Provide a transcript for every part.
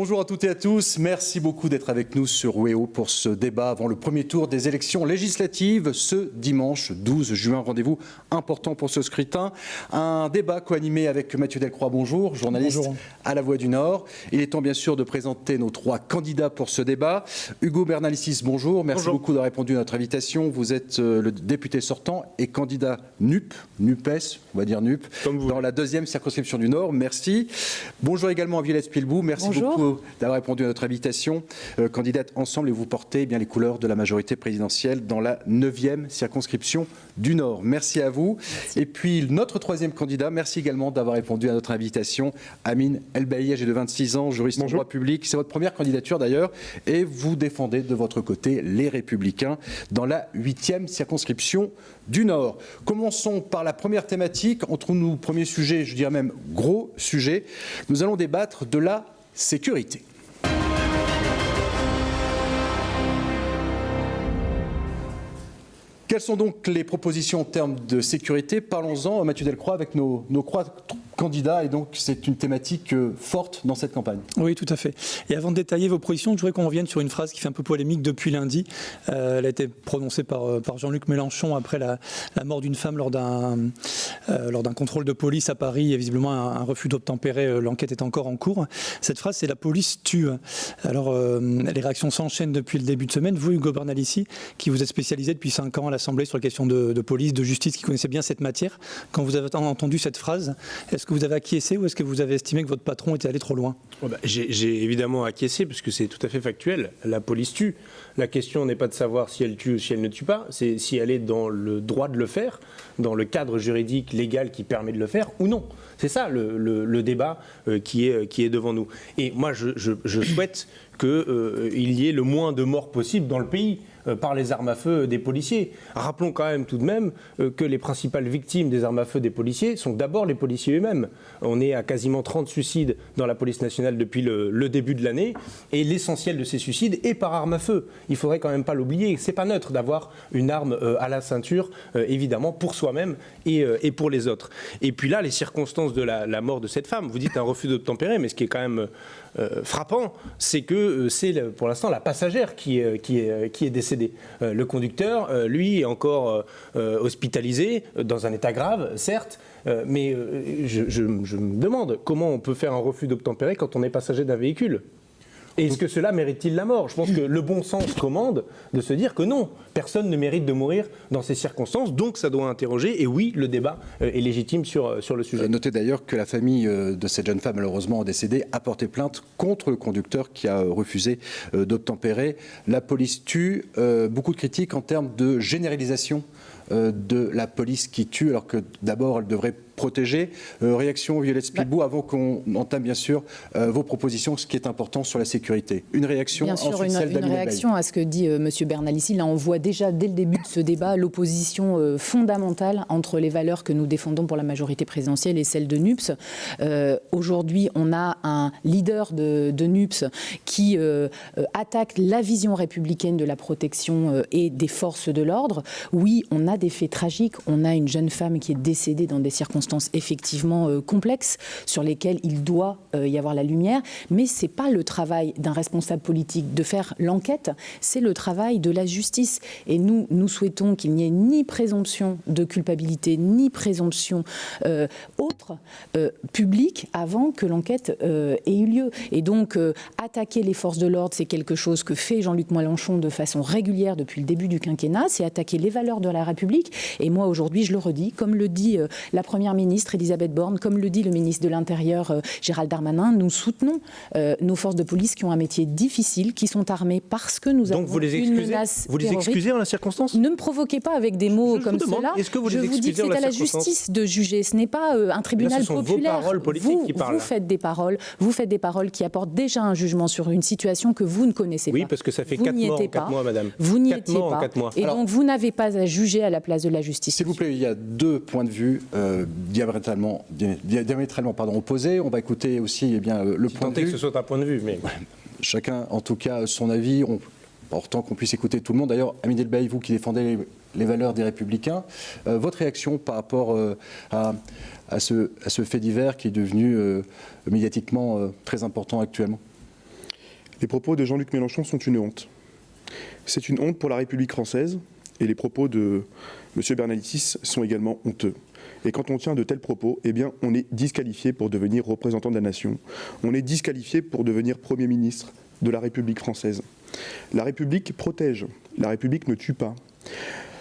Bonjour à toutes et à tous. Merci beaucoup d'être avec nous sur WEO pour ce débat avant le premier tour des élections législatives ce dimanche 12 juin. Rendez-vous important pour ce scrutin. Un débat co-animé avec Mathieu Delcroix. Bonjour, journaliste à La Voix du Nord. Il est temps bien sûr de présenter nos trois candidats pour ce débat. Hugo Bernalicis, bonjour. Merci beaucoup d'avoir répondu à notre invitation. Vous êtes euh, le député sortant et candidat NUP, NUPES, on va dire NUP, dans la deuxième circonscription du Nord. Merci. Bonjour également à Violette Spilbou. Merci beaucoup d'avoir répondu à notre invitation. Euh, candidate ensemble et vous portez eh bien les couleurs de la majorité présidentielle dans la 9e circonscription du Nord. Merci à vous. Et puis notre troisième candidat, merci également d'avoir répondu à notre invitation. Amine Elbaï, j'ai de 26 ans, juriste en droit public. C'est votre première candidature d'ailleurs et vous défendez de votre côté les Républicains dans la 8e circonscription du Nord. Commençons par la première thématique. Entre nous, premier sujet, je dirais même gros sujet. Nous allons débattre de la sécurité. Quelles sont donc les propositions en termes de sécurité? Parlons-en, Mathieu Delcroix, avec nos, nos candidat et donc c'est une thématique euh, forte dans cette campagne. Oui, tout à fait. Et avant de détailler vos positions, je voudrais qu'on revienne sur une phrase qui fait un peu polémique depuis lundi. Euh, elle a été prononcée par, euh, par Jean-Luc Mélenchon après la, mort d'une femme lors d'un lors d'un contrôle de police à Paris et visiblement un, refus d'obtempérer. L'enquête est encore en cours. Cette phrase, c'est la police tue. Alors, les réactions s'enchaînent depuis le début de semaine. Vous, Hugo Bernalici, qui vous êtes spécialisé depuis 5 ans à l'Assemblée sur les questions de, police, de justice, qui connaissait bien cette matière, quand vous avez entendu cette phrase, est-ce que vous avez acquiescé ou est-ce que vous avez estimé que votre patron était allé trop loin? Oh bah, J'ai évidemment acquiescé puisque c'est tout à fait factuel. La police tue. La question n'est pas de savoir si elle tue ou si elle ne tue pas, c'est si elle est dans le droit de le faire, dans le cadre juridique légal qui permet de le faire ou non. C'est ça le, débat euh, qui, est, qui est devant nous. Et moi, je, souhaite qu'il euh, y ait le moins de morts possible dans le pays. Euh, par les armes à feu des policiers. Rappelons quand même tout de même euh, que les principales victimes des armes à feu des policiers sont d'abord les policiers eux-mêmes. On est à quasiment 30 suicides dans la police nationale depuis le, début de l'année et l'essentiel de ces suicides est par arme à feu. Il faudrait quand même pas l'oublier. C'est pas neutre d'avoir une arme euh, à la ceinture, évidemment, pour soi-même et, pour les autres. Et puis là, les circonstances de la, la mort de cette femme, vous dites un refus d'obtempérer, mais ce qui est quand même euh, frappant, c'est que euh, c'est pour l'instant la passagère qui, est, est décédée. Euh, le conducteur, lui, est encore hospitalisé dans un état grave, certes, mais je, me demande comment on peut faire un refus d'obtempérer quand on est passager d'un véhicule. Est-ce que cela mérite-t-il la mort? Je pense que le bon sens commande de se dire que non, personne ne mérite de mourir dans ces circonstances, donc ça doit interroger, et oui, le débat euh, est légitime sur, euh, le sujet. Euh, notez d'ailleurs que la famille de cette jeune femme, malheureusement décédée, a porté plainte contre le conducteur qui a refusé d'obtempérer. La police tue, beaucoup de critiques en termes de généralisation de la police qui tue, alors que d'abord elle devrait protéger. Euh, réaction Violette Spilbou, bah. avant qu'on entame bien sûr euh, vos propositions, ce qui est important sur la sécurité. Une réaction Bien sûr, une, réaction à ce que dit euh, M. Bernalici. Là, on voit déjà dès le début de ce débat l'opposition fondamentale entre les valeurs que nous défendons pour la majorité présidentielle et celles de NUPS. Aujourd'hui, on a un leader de, de NUPS qui attaque la vision républicaine de la protection et des forces de l'ordre. Oui, on a des faits tragiques. On a une jeune femme qui est décédée dans des circonstances effectivement euh, complexes sur lesquelles il doit euh, y avoir la lumière, mais ce n'est pas le travail d'un responsable politique de faire l'enquête, c'est le travail de la justice. Et nous, nous souhaitons qu'il n'y ait ni présomption de culpabilité, ni présomption euh, autre publique avant que l'enquête ait eu lieu. Et donc, attaquer les forces de l'ordre, c'est quelque chose que fait Jean-Luc Mélenchon de façon régulière depuis le début du quinquennat, c'est attaquer les valeurs de la République. Et moi, aujourd'hui, je le redis, comme le dit la Première ministre Elisabeth Borne, comme le dit le ministre de l'Intérieur euh, Gérald Darmanin, nous soutenons euh, nos forces de police qui ont un métier difficile, qui sont armées parce que nous avons vous les une menace Vous les excusez en la circonstance? Ne me provoquez pas avec des mots comme cela. Est-ce que vous je vous dis que c'est à la justice de juger. Ce n'est pas euh, un tribunal ce sont populaire. Vos paroles politiques vous, qui parlent. vous faites des paroles. Vous faites des paroles qui apportent déjà un jugement sur une situation que vous ne connaissez pas. Oui, parce que ça fait 4 mois, quatre mois, madame. Vous n'y étiez pas. Et donc vous n'avez pas à juger à la place de la justice. S'il vous plaît, il y a deux points de vue diamétralement diamétralement, pardon, opposés. On va écouter aussi eh bien, le point de vue. que ce soit un point de vue, mais... Chacun, en tout cas, son avis. On, Important qu'on puisse écouter tout le monde. D'ailleurs, Amine Delbaï, vous qui défendez les, valeurs des Républicains, euh, votre réaction par rapport euh, à, ce, fait divers qui est devenu euh, médiatiquement très important actuellement? Les propos de Jean-Luc Mélenchon sont une honte. C'est une honte pour la République française et les propos de M. Bernalicis sont également honteux. Et quand on tient de tels propos, eh bien, on est disqualifié pour devenir représentant de la nation. On est disqualifié pour devenir Premier ministre de la République française. La République protège, la République ne tue pas.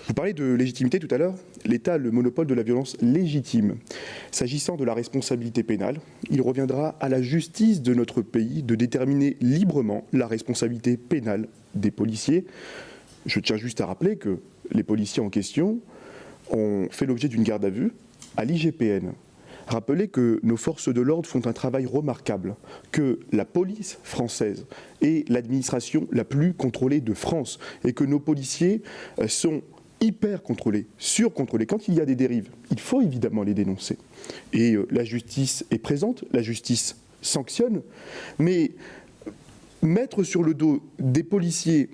Vous parlez de légitimité tout à l'heure. L'État a le monopole de la violence légitime. S'agissant de la responsabilité pénale, il reviendra à la justice de notre pays de déterminer librement la responsabilité pénale des policiers. Je tiens juste à rappeler que les policiers en question ont fait l'objet d'une garde à vue à l'IGPN. Rappelez que nos forces de l'ordre font un travail remarquable, que la police française est l'administration la plus contrôlée de France et que nos policiers euh, sont hyper contrôlés, surcontrôlés. Quand il y a des dérives, il faut évidemment les dénoncer. Et euh, la justice est présente, la justice sanctionne, mais mettre sur le dos des policiers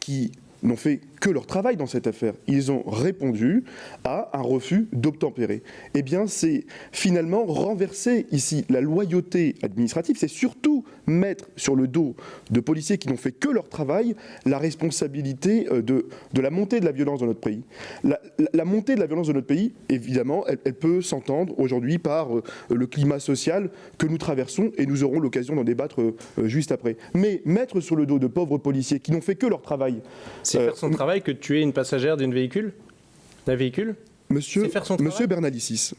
qui n'ont fait que leur travail dans cette affaire. Ils ont répondu à un refus d'obtempérer. Eh bien, c'est finalement renverser ici la loyauté administrative. C'est surtout mettre sur le dos de policiers qui n'ont fait que leur travail la responsabilité euh, de, de la montée de la violence dans notre pays. La, montée de la violence de notre pays, évidemment, elle, peut s'entendre aujourd'hui par euh, le climat social que nous traversons et nous aurons l'occasion d'en débattre euh, juste après. Mais mettre sur le dos de pauvres policiers qui n'ont fait que leur travail. C'est faire son travail que de tuer une passagère d'un véhicule D'un véhicule? Monsieur, Monsieur Bernalicis,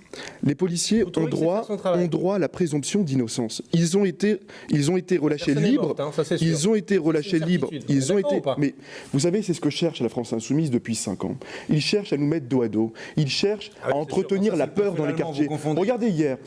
les policiers ont droit, ont droit à la présomption d'innocence. Ils ont été, ils ont été relâchés libres. Hein, ils ont été relâchés libres. Ils ont été. Mais vous savez, c'est ce que cherche la France insoumise depuis 5 ans. Ils cherchent à nous mettre dos à dos. Ils cherchent ah à entretenir la peur dans les quartiers. Regardez hier,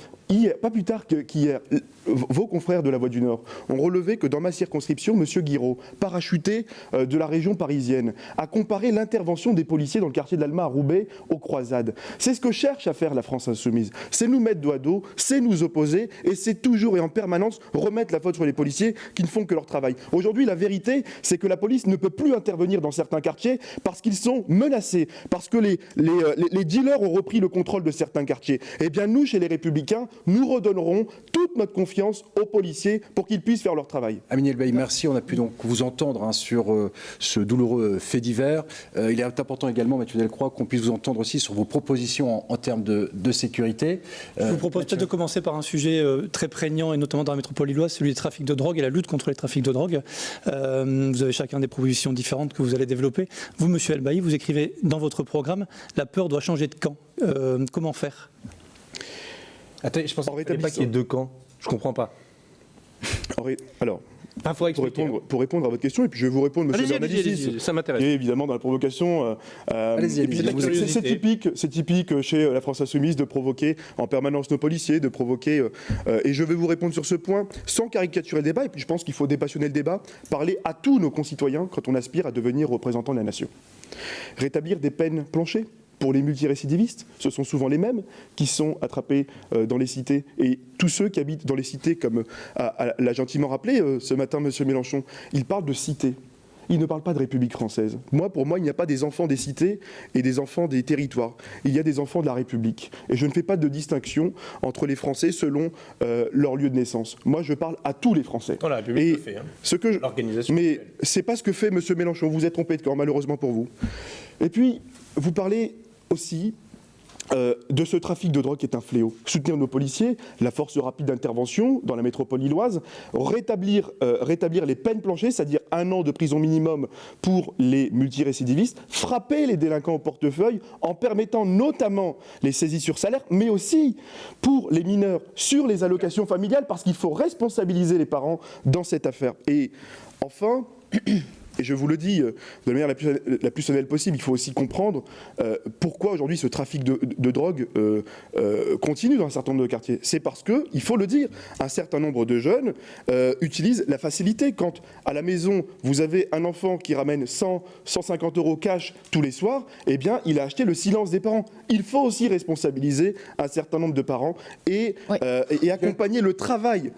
pas plus tard qu'hier, vos confrères de la Voix du Nord ont relevé que dans ma circonscription, M. Guiraud, parachuté euh, de la région parisienne, a comparé l'intervention des policiers dans le quartier de l'Alma à Roubaix aux croisades. C'est ce que cherche à faire la France insoumise. C'est nous mettre à dos, c'est nous opposer, et c'est toujours et en permanence remettre la faute sur les policiers qui ne font que leur travail. Aujourd'hui, la vérité, c'est que la police ne peut plus intervenir dans certains quartiers parce qu'ils sont menacés, parce que les, euh, les dealers ont repris le contrôle de certains quartiers. Eh bien, nous, chez les Républicains, nous redonnerons toute notre confiance aux policiers pour qu'ils puissent faire leur travail. Amine Elbaï, merci. On a pu donc vous entendre hein, sur euh, ce douloureux fait divers. Euh, il est important également, Mathieu Delcroix, qu'on puisse vous entendre aussi sur vos propositions en, termes de, sécurité. Je vous propose peut-être de commencer par un sujet euh, très prégnant, et notamment dans la métropole lilloise, celui des trafics de drogue et la lutte contre les trafics de drogue. vous avez chacun des propositions différentes que vous allez développer. Vous, Monsieur Elbaï, vous écrivez dans votre programme « La peur doit changer de camp Comment faire? Attendez, je pense pas qu'il y ait deux camps. Je comprends pas. Alors, pour, répondre, pour, répondre, à votre question, et puis je vais vous répondre, monsieur Bernalicis. Ça m'intéresse. Et évidemment, dans la provocation. Euh, euh c'est typique, typique chez la France Insoumise de provoquer en permanence nos policiers, de provoquer. Euh, euh, et je vais vous répondre sur ce point sans caricaturer le débat. Et puis je pense qu'il faut dépassionner le débat, parler à tous nos concitoyens quand on aspire à devenir représentant de la nation. Rétablir des peines planchées pour les multirécidivistes, ce sont souvent les mêmes qui sont attrapés euh, dans les cités. Et tous ceux qui habitent dans les cités, comme euh, l'a gentiment rappelé euh, ce matin M. Mélenchon, il parle de cité. Il ne parle pas de République française. Moi, pour moi, il n'y a pas des enfants des cités et des enfants des territoires. Il y a des enfants de la République. Et je ne fais pas de distinction entre les Français selon leur lieu de naissance. Moi, je parle à tous les Français. la République le fait. Hein. Ce que je... Mais c'est pas ce que fait M. Mélenchon. Vous êtes trompé de corps, malheureusement pour vous. Et puis, vous parlez aussi euh, de ce trafic de drogue qui est un fléau. Soutenir nos policiers, la force rapide d'intervention dans la métropole lilloise, rétablir, euh, rétablir les peines planchées, c'est-à-dire un an de prison minimum pour les multirécidivistes, frapper les délinquants au portefeuille en permettant notamment les saisies sur salaire, mais aussi pour les mineurs sur les allocations familiales, parce qu'il faut responsabiliser les parents dans cette affaire. Et enfin, et je vous le dis euh, de la manière la plus, la plus sonnelle possible, il faut aussi comprendre euh, pourquoi aujourd'hui ce trafic de, drogue euh, continue dans un certain nombre de quartiers. C'est parce que, il faut le dire, un certain nombre de jeunes utilisent la facilité. Quand à la maison, vous avez un enfant qui ramène 100, 150 euros cash tous les soirs, eh bien, il a acheté le silence des parents. Il faut aussi responsabiliser un certain nombre de parents et, et accompagner le travail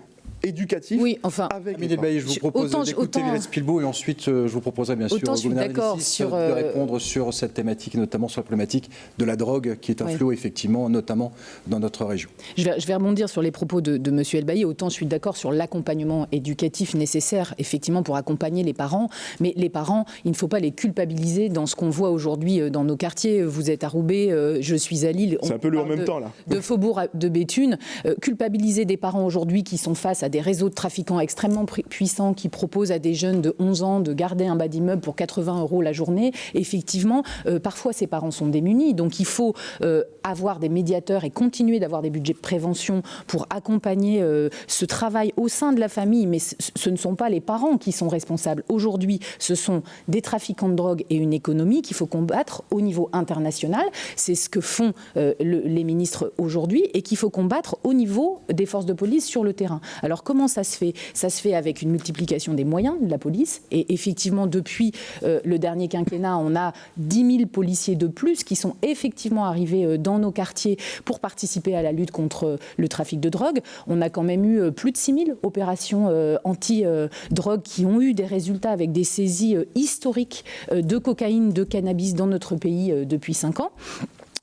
éducatif oui, enfin, avec Amélie Bailly, je vous propose d'écouter Vélez Pilbeau et ensuite euh, je vous proposerai bien sûr autant je suis d'accord sur de répondre sur cette thématique, notamment sur la problématique de la drogue qui est un Oui. fléau effectivement, notamment dans notre région. Je vais, je vais rebondir sur les propos de, de M. Elbaï. Autant je suis d'accord sur l'accompagnement éducatif nécessaire, effectivement, pour accompagner les parents. Mais les parents, il ne faut pas les culpabiliser dans ce qu'on voit aujourd'hui euh, dans nos quartiers. Vous êtes à Roubaix, euh, je suis à Lille. C'est un peu le en même de- temps là. de Faubourg à- de Béthune, euh, culpabiliser des parents aujourd'hui qui sont face à des réseaux de trafiquants extrêmement pu- puissants qui proposent à des jeunes de 11 ans de garder un bas d'immeuble pour 80 euros la journée. Effectivement, euh, parfois ces parents sont démunis, donc il faut euh, avoir des médiateurs et continuer d'avoir des budgets de prévention pour accompagner euh, ce travail au sein de la famille, mais ce, ne sont pas les parents qui sont responsables. Aujourd'hui, ce sont des trafiquants de drogue et une économie qu'il faut combattre au niveau international. C'est ce que font le- les ministres aujourd'hui et qu'il faut combattre au niveau des forces de police sur le terrain. Alors comment ça se fait? Ça se fait avec une multiplication des moyens de la police et effectivement depuis euh, le dernier quinquennat, on a 10 000 policiers de plus qui sont effectivement arrivés euh, dans nos quartiers pour participer à la lutte contre euh, le trafic de drogue. On a quand même eu plus de 6 000 opérations anti-drogue qui ont eu des résultats avec des saisies historiques de cocaïne, de cannabis dans notre pays depuis 5 ans.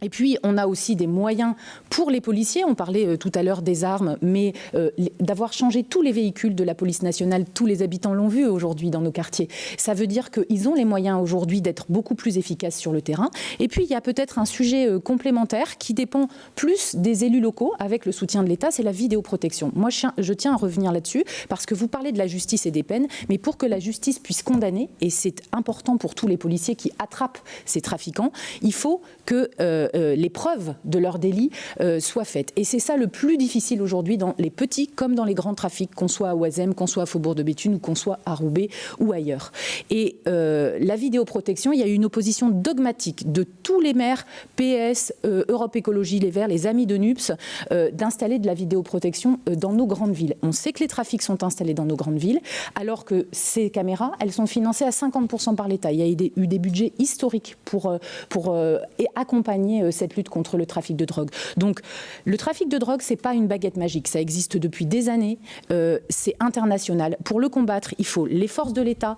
Et puis, on a aussi des moyens pour les policiers. On parlait euh, tout à l'heure des armes, mais euh, d'avoir changé tous les véhicules de la police nationale, tous les habitants l'ont vu aujourd'hui dans nos quartiers. Ça veut dire qu'ils ont les moyens aujourd'hui d'être beaucoup plus efficaces sur le terrain. Et puis, il y a peut-être un sujet euh, complémentaire qui dépend plus des élus locaux avec le soutien de l'État, c'est la vidéoprotection. Moi, je tiens- à revenir là-dessus parce que vous parlez de la justice et des peines, mais pour que la justice puisse condamner, et c'est important pour tous les policiers qui attrapent ces trafiquants, il faut que les preuves de leur délit euh, soient faites. Et c'est ça le plus difficile aujourd'hui dans les petits comme dans les grands trafics, qu'on soit à Oisem, qu'on soit à Faubourg de Béthune ou qu'on soit à Roubaix ou ailleurs. Et euh, la vidéoprotection, il y a eu une opposition dogmatique de tous les maires, PS, euh, Europe Écologie Les Verts, les amis de NUPS, euh, d'installer de la vidéoprotection euh, dans nos grandes villes. On sait que les trafics sont installés dans nos grandes villes, alors que ces caméras, elles sont financées à 50% par l'État. Il y a eu des, budgets historiques pour, euh, pour euh, accompagner euh, cette lutte contre le trafic de drogue. Donc, le trafic de drogue, c'est pas une baguette magique. Ça existe depuis des années. Euh, c'est international. Pour le combattre, il faut les forces de l'État.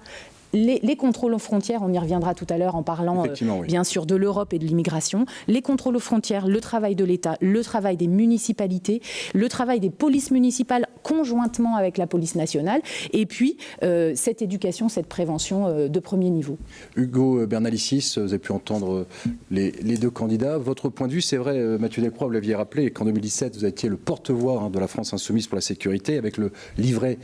Les, les contrôles aux frontières, on y reviendra tout à l'heure en parlant euh, oui. bien sûr de l'Europe et de l'immigration, les contrôles aux frontières, le travail de l'État, le travail des municipalités, le travail des polices municipales conjointement avec la police nationale, et puis euh, cette éducation, cette prévention euh, de premier niveau. Hugo Bernalicis, vous avez pu entendre les, les deux candidats. Votre point de vue, c'est vrai, Mathieu Delcroix, vous l'aviez rappelé, qu'en 2017, vous étiez le porte-voix hein, de la France insoumise pour la sécurité, avec le livret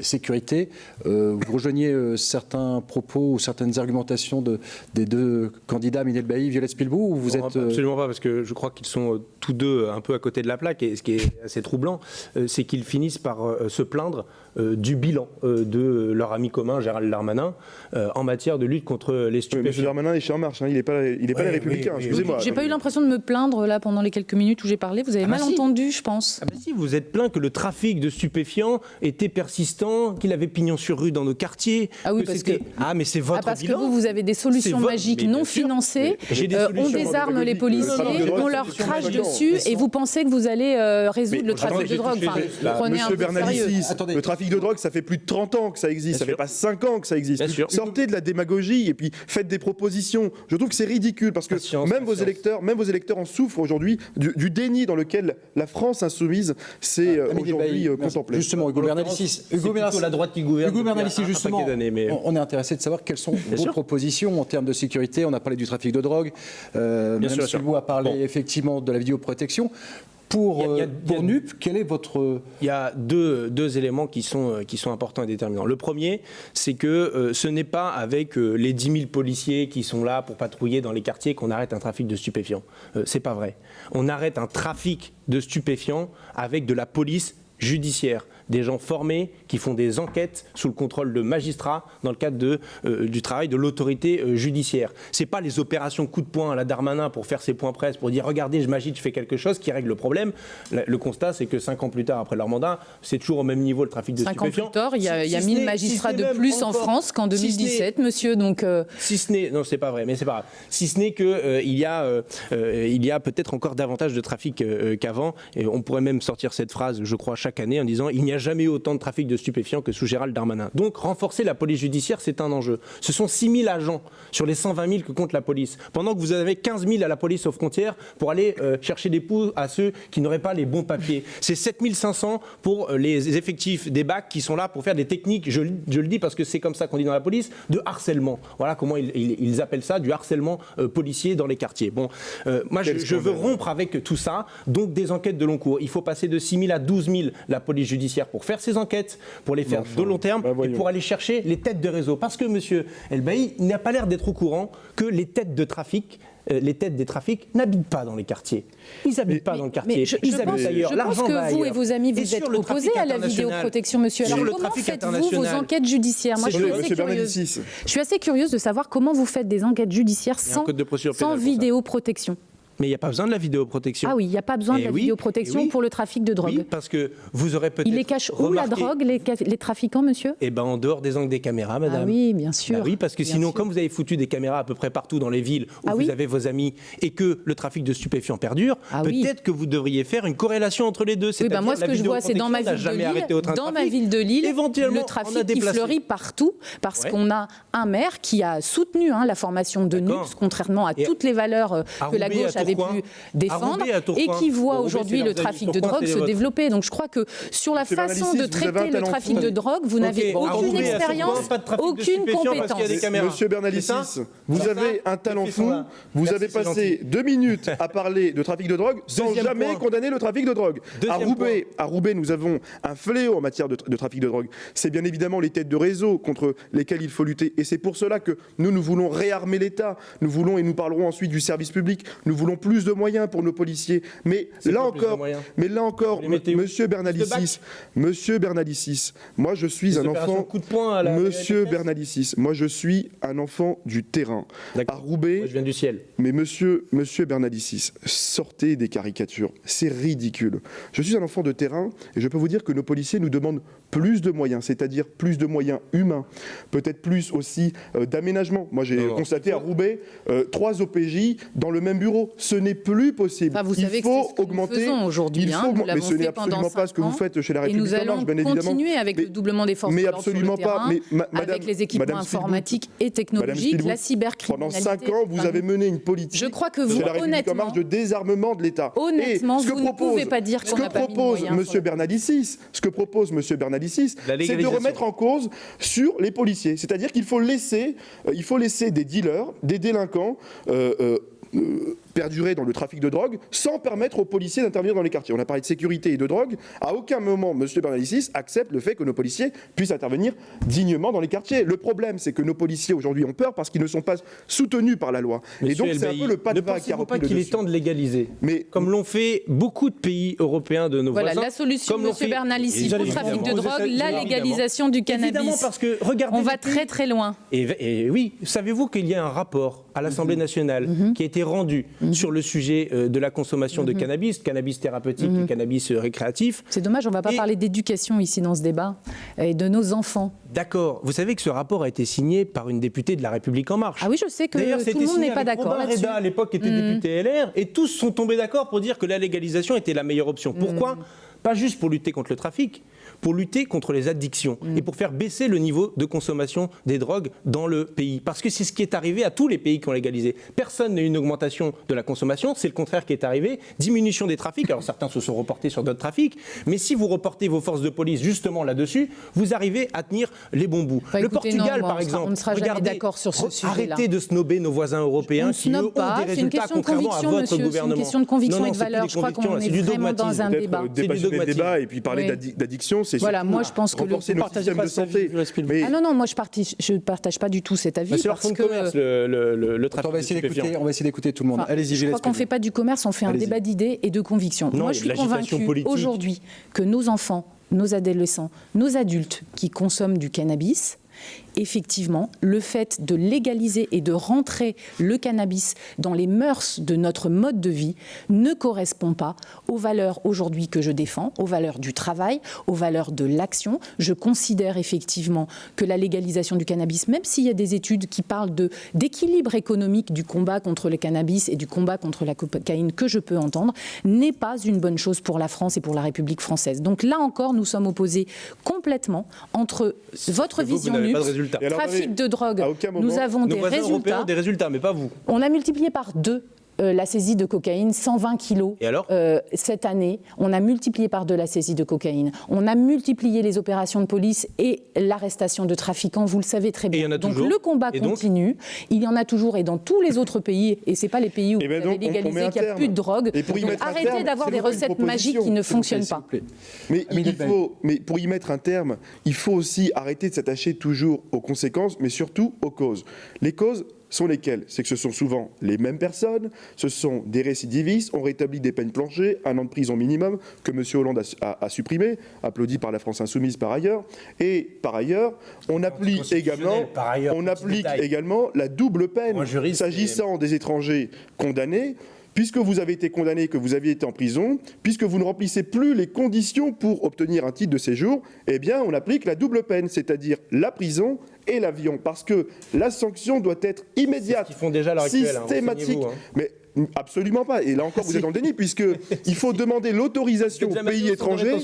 sécurité. Vous rejoignez euh, certains propos ou certaines argumentations de, des deux candidats, Minel Bailly, Violette Spilbou, ou vous Non, êtes... euh, Absolument pas, parce que je crois qu'ils sont euh, tous deux un peu à côté de la plaque. Et ce qui est assez troublant, euh, c'est qu'ils finissent par se plaindre du bilan euh, de leur ami commun, Gérald Darmanin, euh, en matière de lutte contre les Oui, Monsieur stupéfiants. Darmanin est chez En Marche, hein, il n'est pas, il est pas les Républicains, oui, excusez-moi. J'ai pas eu l'impression de me plaindre là pendant les quelques minutes où j'ai parlé. Vous avez Ah bah mal si. entendu, je pense. Ah bah si, vous êtes plaint que le trafic de stupéfiants était persistant, qu'il avait pignon sur rue dans nos quartiers. Ah oui, parce c'était- que- Ah, mais c'est votre Ah, parce que vous, vous avez des solutions votre- magiques non sûr. financées. J'ai des Euh, on désarme les policiers, on leur solution crache dessus et vous pensez que vous allez euh, résoudre le trafic de drogue. prenez un Monsieur peu sérieux. Le trafic de drogue, ça fait plus de 30 ans que ça existe. ça sûr. fait pas 5 ans que ça existe. Bien sûr. Sortez de la démagogie et puis faites des propositions. Je trouve que c'est ridicule parce que Patience, même vos électeurs, même vos électeurs en souffrent aujourd'hui du, du déni dans lequel la France insoumise s'est euh, Amélie aujourd'hui euh, contemplée. Justement, Hugo Bernalicis. c'est Hugo plutôt la droite qui gouverne Hugo Bernalicis, justement, mais- on, est intéressé de savoir quelles sont vos sûr. propositions en termes de sécurité. On a parlé du trafic de drogue. Euh, Bien sûr, a parlé Bon. effectivement de la vidéoprotection. Pour, Il y a- euh, il y a- pour NUP, quel est votre... Il y a deux, deux éléments qui sont, euh, qui sont importants et déterminants. Le premier, c'est que euh, ce n'est pas avec euh, les 10 000 policiers qui sont là pour patrouiller dans les quartiers qu'on arrête un trafic de stupéfiants. Euh, c'est pas vrai. On arrête un trafic de stupéfiants avec de la police judiciaire, des gens formés qui font des enquêtes sous le contrôle de magistrats dans le cadre de, euh, du travail de l'autorité euh, judiciaire. C'est pas les opérations coup de poing à la Darmanin pour faire ses points presse, pour dire regardez, je m'agite, je fais quelque chose qui règle le problème. Le, le constat, c'est que cinq ans plus tard, après leur mandat, c'est toujours au même niveau le trafic de Cinq ans stupéfiants. plus tard, il y a, Si- il y a si 1000 ce n'est- magistrats si ce n'est de plus en France qu'en si ce n'est- 2017, monsieur. Donc, euh, si ce n'est, non, c'est pas vrai, mais c'est pas grave. Si ce n'est que euh, il y a, il y a peut-être encore davantage de trafic qu'avant, et on pourrait même sortir cette phrase, je crois, chaque année en disant il n'y a jamais eu autant de trafic de stupéfiants que sous Gérald Darmanin. Donc renforcer la police judiciaire, c'est un enjeu. Ce sont 6 000 agents sur les 120 000 que compte la police, pendant que vous avez 15 000 à la police aux frontières pour aller euh, chercher des poux à ceux qui n'auraient pas les bons papiers. C'est 7 500 pour euh, les effectifs des bacs qui sont là pour faire des techniques, je, je le dis parce que c'est comme ça qu'on dit dans la police, de harcèlement. Voilà comment ils, ils- ils appellent ça, du harcèlement euh, policier dans les quartiers. Bon, moi je, veux rompre avec tout ça, donc des enquêtes de long cours. Il faut passer de 6 000 à 12 000 la police judiciaire pour faire ces enquêtes, pour les faire Enfin, de long terme bah et pour aller chercher les têtes de réseau. Parce que M. Elbaï n'a pas l'air d'être au courant que les têtes de trafic, euh, les têtes des trafics n'habitent pas dans les quartiers. Ils n'habitent pas dans le quartier. Mais je, Ils je habitent pense, ailleurs. je pense L'argent va que vous et vos amis, vous sur êtes opposés à la vidéoprotection, monsieur. Alors comment faites-vous vos enquêtes judiciaires Moi, je suis, assez curieuse, je suis assez curieuse de savoir comment vous faites des enquêtes judiciaires sans, sans vidéoprotection. Mais il n'y a pas besoin de la vidéoprotection. Ah oui, il n'y a pas besoin de Eh la oui, vidéoprotection eh oui. pour le trafic de drogue. Oui, parce que vous aurez peut-être Il les cache où la drogue, les, trafiquants, monsieur? Eh ben en dehors des angles des caméras, madame. Ah oui, bien sûr. Bah oui, parce que Bien sinon, sûr. comme vous avez foutu des caméras à peu près partout dans les villes où Ah vous oui avez vos amis et que le trafic de stupéfiants perdure, Ah oui. peut-être que vous devriez faire une corrélation entre les deux. Oui, bah C'est-à-dire moi, ce que je vois, c'est dans ma ville de jamais arrêté au Lille, dans ma ville de Lille, Éventuellement, le trafic déplacé. fleurit partout parce qu'on a un maire qui a soutenu hein, la formation de. NUPS, contrairement à toutes les valeurs euh, que la gauche avait Pu défendre et qui voit aujourd'hui le trafic de drogue se développer. Donc je crois que sur la façon Bernalicis, de traiter le trafic de drogue, vous n'avez aucune expérience, aucune compétence. Monsieur Bernalicis, vous avez un talent fou. Vous avez passé deux minutes à parler de trafic de drogue sans jamais condamner le trafic de drogue. À Roubaix, à Roubaix, nous avons un fléau en matière de, de trafic de drogue. C'est bien évidemment les têtes de réseau contre lesquelles il faut lutter. Et c'est pour cela que nous, nous voulons réarmer l'État. Nous voulons, et nous parlerons ensuite du service public, nous voulons plus de moyens pour nos policiers. Mais là encore, mais là encore, Monsieur Bernalicis, Monsieur Bernalicis, moi je suis un enfant. coup de poing à la- Monsieur Bernalicis, moi je suis un enfant du terrain. À. Roubaix, Moi, je viens du ciel. mais monsieur, monsieur Bernalicis, sortez des caricatures. C'est ridicule. Je suis un enfant de terrain et je peux vous dire que nos policiers nous demandent plus de moyens, c'est-à-dire plus de moyens humains, peut-être plus aussi euh, d'aménagement. Moi, j'ai constaté à Roubaix euh, trois OPJ dans le même bureau. Ce n'est plus possible. Enfin, vous il savez faut c'est ce que nous augmenter. aujourd'hui, Il hein. faut Nous augmenter- l'avons mais ce n'est absolument pas ce que vous faites chez la Et République nous en allons marche, bien évidemment. continuer avec Mais- le doublement des forces mais sur le absolument pas. terrain, Mais ma- madame- avec les équipements madame informatiques et technologiques, Spielbout, la cybercriminalité. Pendant cinq ans, vous avez mené une politique Je crois que chez vous, la République en honnêtement, marche de désarmement de l'État. Honnêtement, Et ce que vous ne propose- pouvez pas dire qu'on n'a pas propose Monsieur Bernalicis, ce que propose Monsieur Bernalicis, La c'est de remettre en cause sur les policiers. C'est-à-dire qu'il faut laisser, euh, il faut laisser des dealers, des délinquants. euh, euh, euh, perdurer dans le trafic de drogue sans permettre aux policiers d'intervenir dans les quartiers. On a parlé de sécurité et de drogue. À aucun moment, M. Bernalicis accepte le fait que nos policiers puissent intervenir dignement dans les quartiers. Le problème, c'est que nos policiers aujourd'hui ont peur parce qu'ils ne sont pas soutenus par la loi. et donc, c'est un peu le pas de ne pas qu'il est temps de légaliser Mais comme l'ont fait beaucoup de pays européens de nos Voilà, voisins. la solution, comme Monsieur fait- Bernalicis, pour le évidemment, trafic de drogue, la évidemment. légalisation du Évidemment, cannabis. parce que regardez. On va très très loin. Et, et oui, savez-vous qu'il y a un rapport à l'Assemblée Mhm. nationale qui a été rendu sur le sujet euh, de la consommation Mhm. de cannabis, cannabis thérapeutique et cannabis euh, récréatif C'est dommage, on ne va pas Et- parler d'éducation ici dans ce débat et de nos enfants. D'accord. Vous savez que ce rapport a été signé par une députée de La République En Marche. Ah oui, je sais que tout le monde n'est pas d'accord là-dessus. Reda, à l'époque, était député LR, et tous sont tombés d'accord pour dire que la légalisation était la meilleure option. Pourquoi? Pas juste pour lutter contre le trafic, pour lutter contre les addictions et pour faire baisser le niveau de consommation des drogues dans le pays. Parce que c'est ce qui est arrivé à tous les pays qui ont légalisé. Personne n'a eu une augmentation de la consommation, c'est le contraire qui est arrivé. Diminution des trafics, alors certains se sont reportés sur d'autres trafics, mais si vous reportez vos forces de police justement là-dessus, vous arrivez à tenir les bons bouts. Bah, le écoutez, Portugal, non, par on sera- exemple, on ne sera jamais regardez, d'accord sur ce sujet-là. Arrêtez de snober nos voisins européens On qui, eux, ont des résultats question de contrairement à votre monsieur, c'est une gouvernement. question de conviction Non, et de valeur. Je crois qu'on c'est est du vraiment dans dogmatisme. un débat. C'est du dogmatisme. débat et puis parler Oui. d'addiction, c'est Voilà, moi, je pense que le- partagez système pas de sa santé. Mais Ah non, non, moi je partage, je partage pas du tout cet avis. C'est leur de que, commerce, le, le, le, le On trafic va de essayer stupéfiants. d'écouter, on va essayer d'écouter tout le monde. Enfin, Allez-y, je crois qu'on ne fait pas du commerce, on fait un débat d'idées et de convictions. Non, Moi, je suis politique. aujourd'hui que nos enfants, nos adolescents, nos adultes qui consomment du cannabis effectivement, le fait de légaliser et de rentrer le cannabis dans les mœurs de notre mode de vie ne correspond pas aux valeurs aujourd'hui que je défends, aux valeurs du travail, aux valeurs de l'action. Je considère effectivement que la légalisation du cannabis, même s'il y a des études qui parlent d'équilibre économique du combat contre le cannabis et du combat contre la cocaïne que je peux entendre, n'est pas une bonne chose pour la France et pour la République française. Donc là encore, nous sommes opposés complètement entre votre vision trafic de drogue, nous avons des résultats. des résultats, mais pas vous. On a multiplié par deux euh, la saisie de cocaïne, 120 kilos. Et alors? Euh, Cette année, on a multiplié par deux la saisie de cocaïne. On a multiplié les opérations de police et l'arrestation de trafiquants, vous le savez très bien. donc le combat continue. Il y en a toujours et dans tous les autres pays, et ce n'est pas les pays où et eh ben vous avez légalisé qu'il n'y a plus de drogue. Donc arrêtez d'avoir des recettes magiques qui ne fonctionnent pas. Mais, il faut, mais pour y mettre un terme, il faut aussi arrêter de s'attacher toujours aux conséquences, mais surtout aux causes. Les causes, sont lesquels? C'est que ce sont souvent les mêmes personnes, ce sont des récidivistes, on rétablit des peines planchées, un an de prison minimum, que M. Hollande a, supprimé, applaudi par la France Insoumise par ailleurs, et par ailleurs, on applique également, on applique également la double peine s'agissant des étrangers condamnés puisque vous avez été condamné, que vous aviez été en prison, puisque vous ne remplissez plus les conditions pour obtenir un titre de séjour, eh bien, on applique la double peine, c'est-à-dire la prison et l'avion, parce que la sanction doit être immédiate, ce font déjà hein, systématique. Hein. Mais Absolument pas. Et là encore, vous êtes dans le déni, puisqu'il faut demander l'autorisation aux pays étrangers.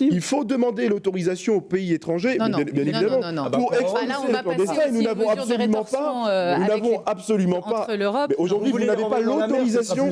Il faut demander l'autorisation aux pays étrangers, bien, évidemment, pour exposer Nous n'avons absolument pas. Nous n'avons absolument pas. Aujourd'hui, vous n'avez pas l'autorisation.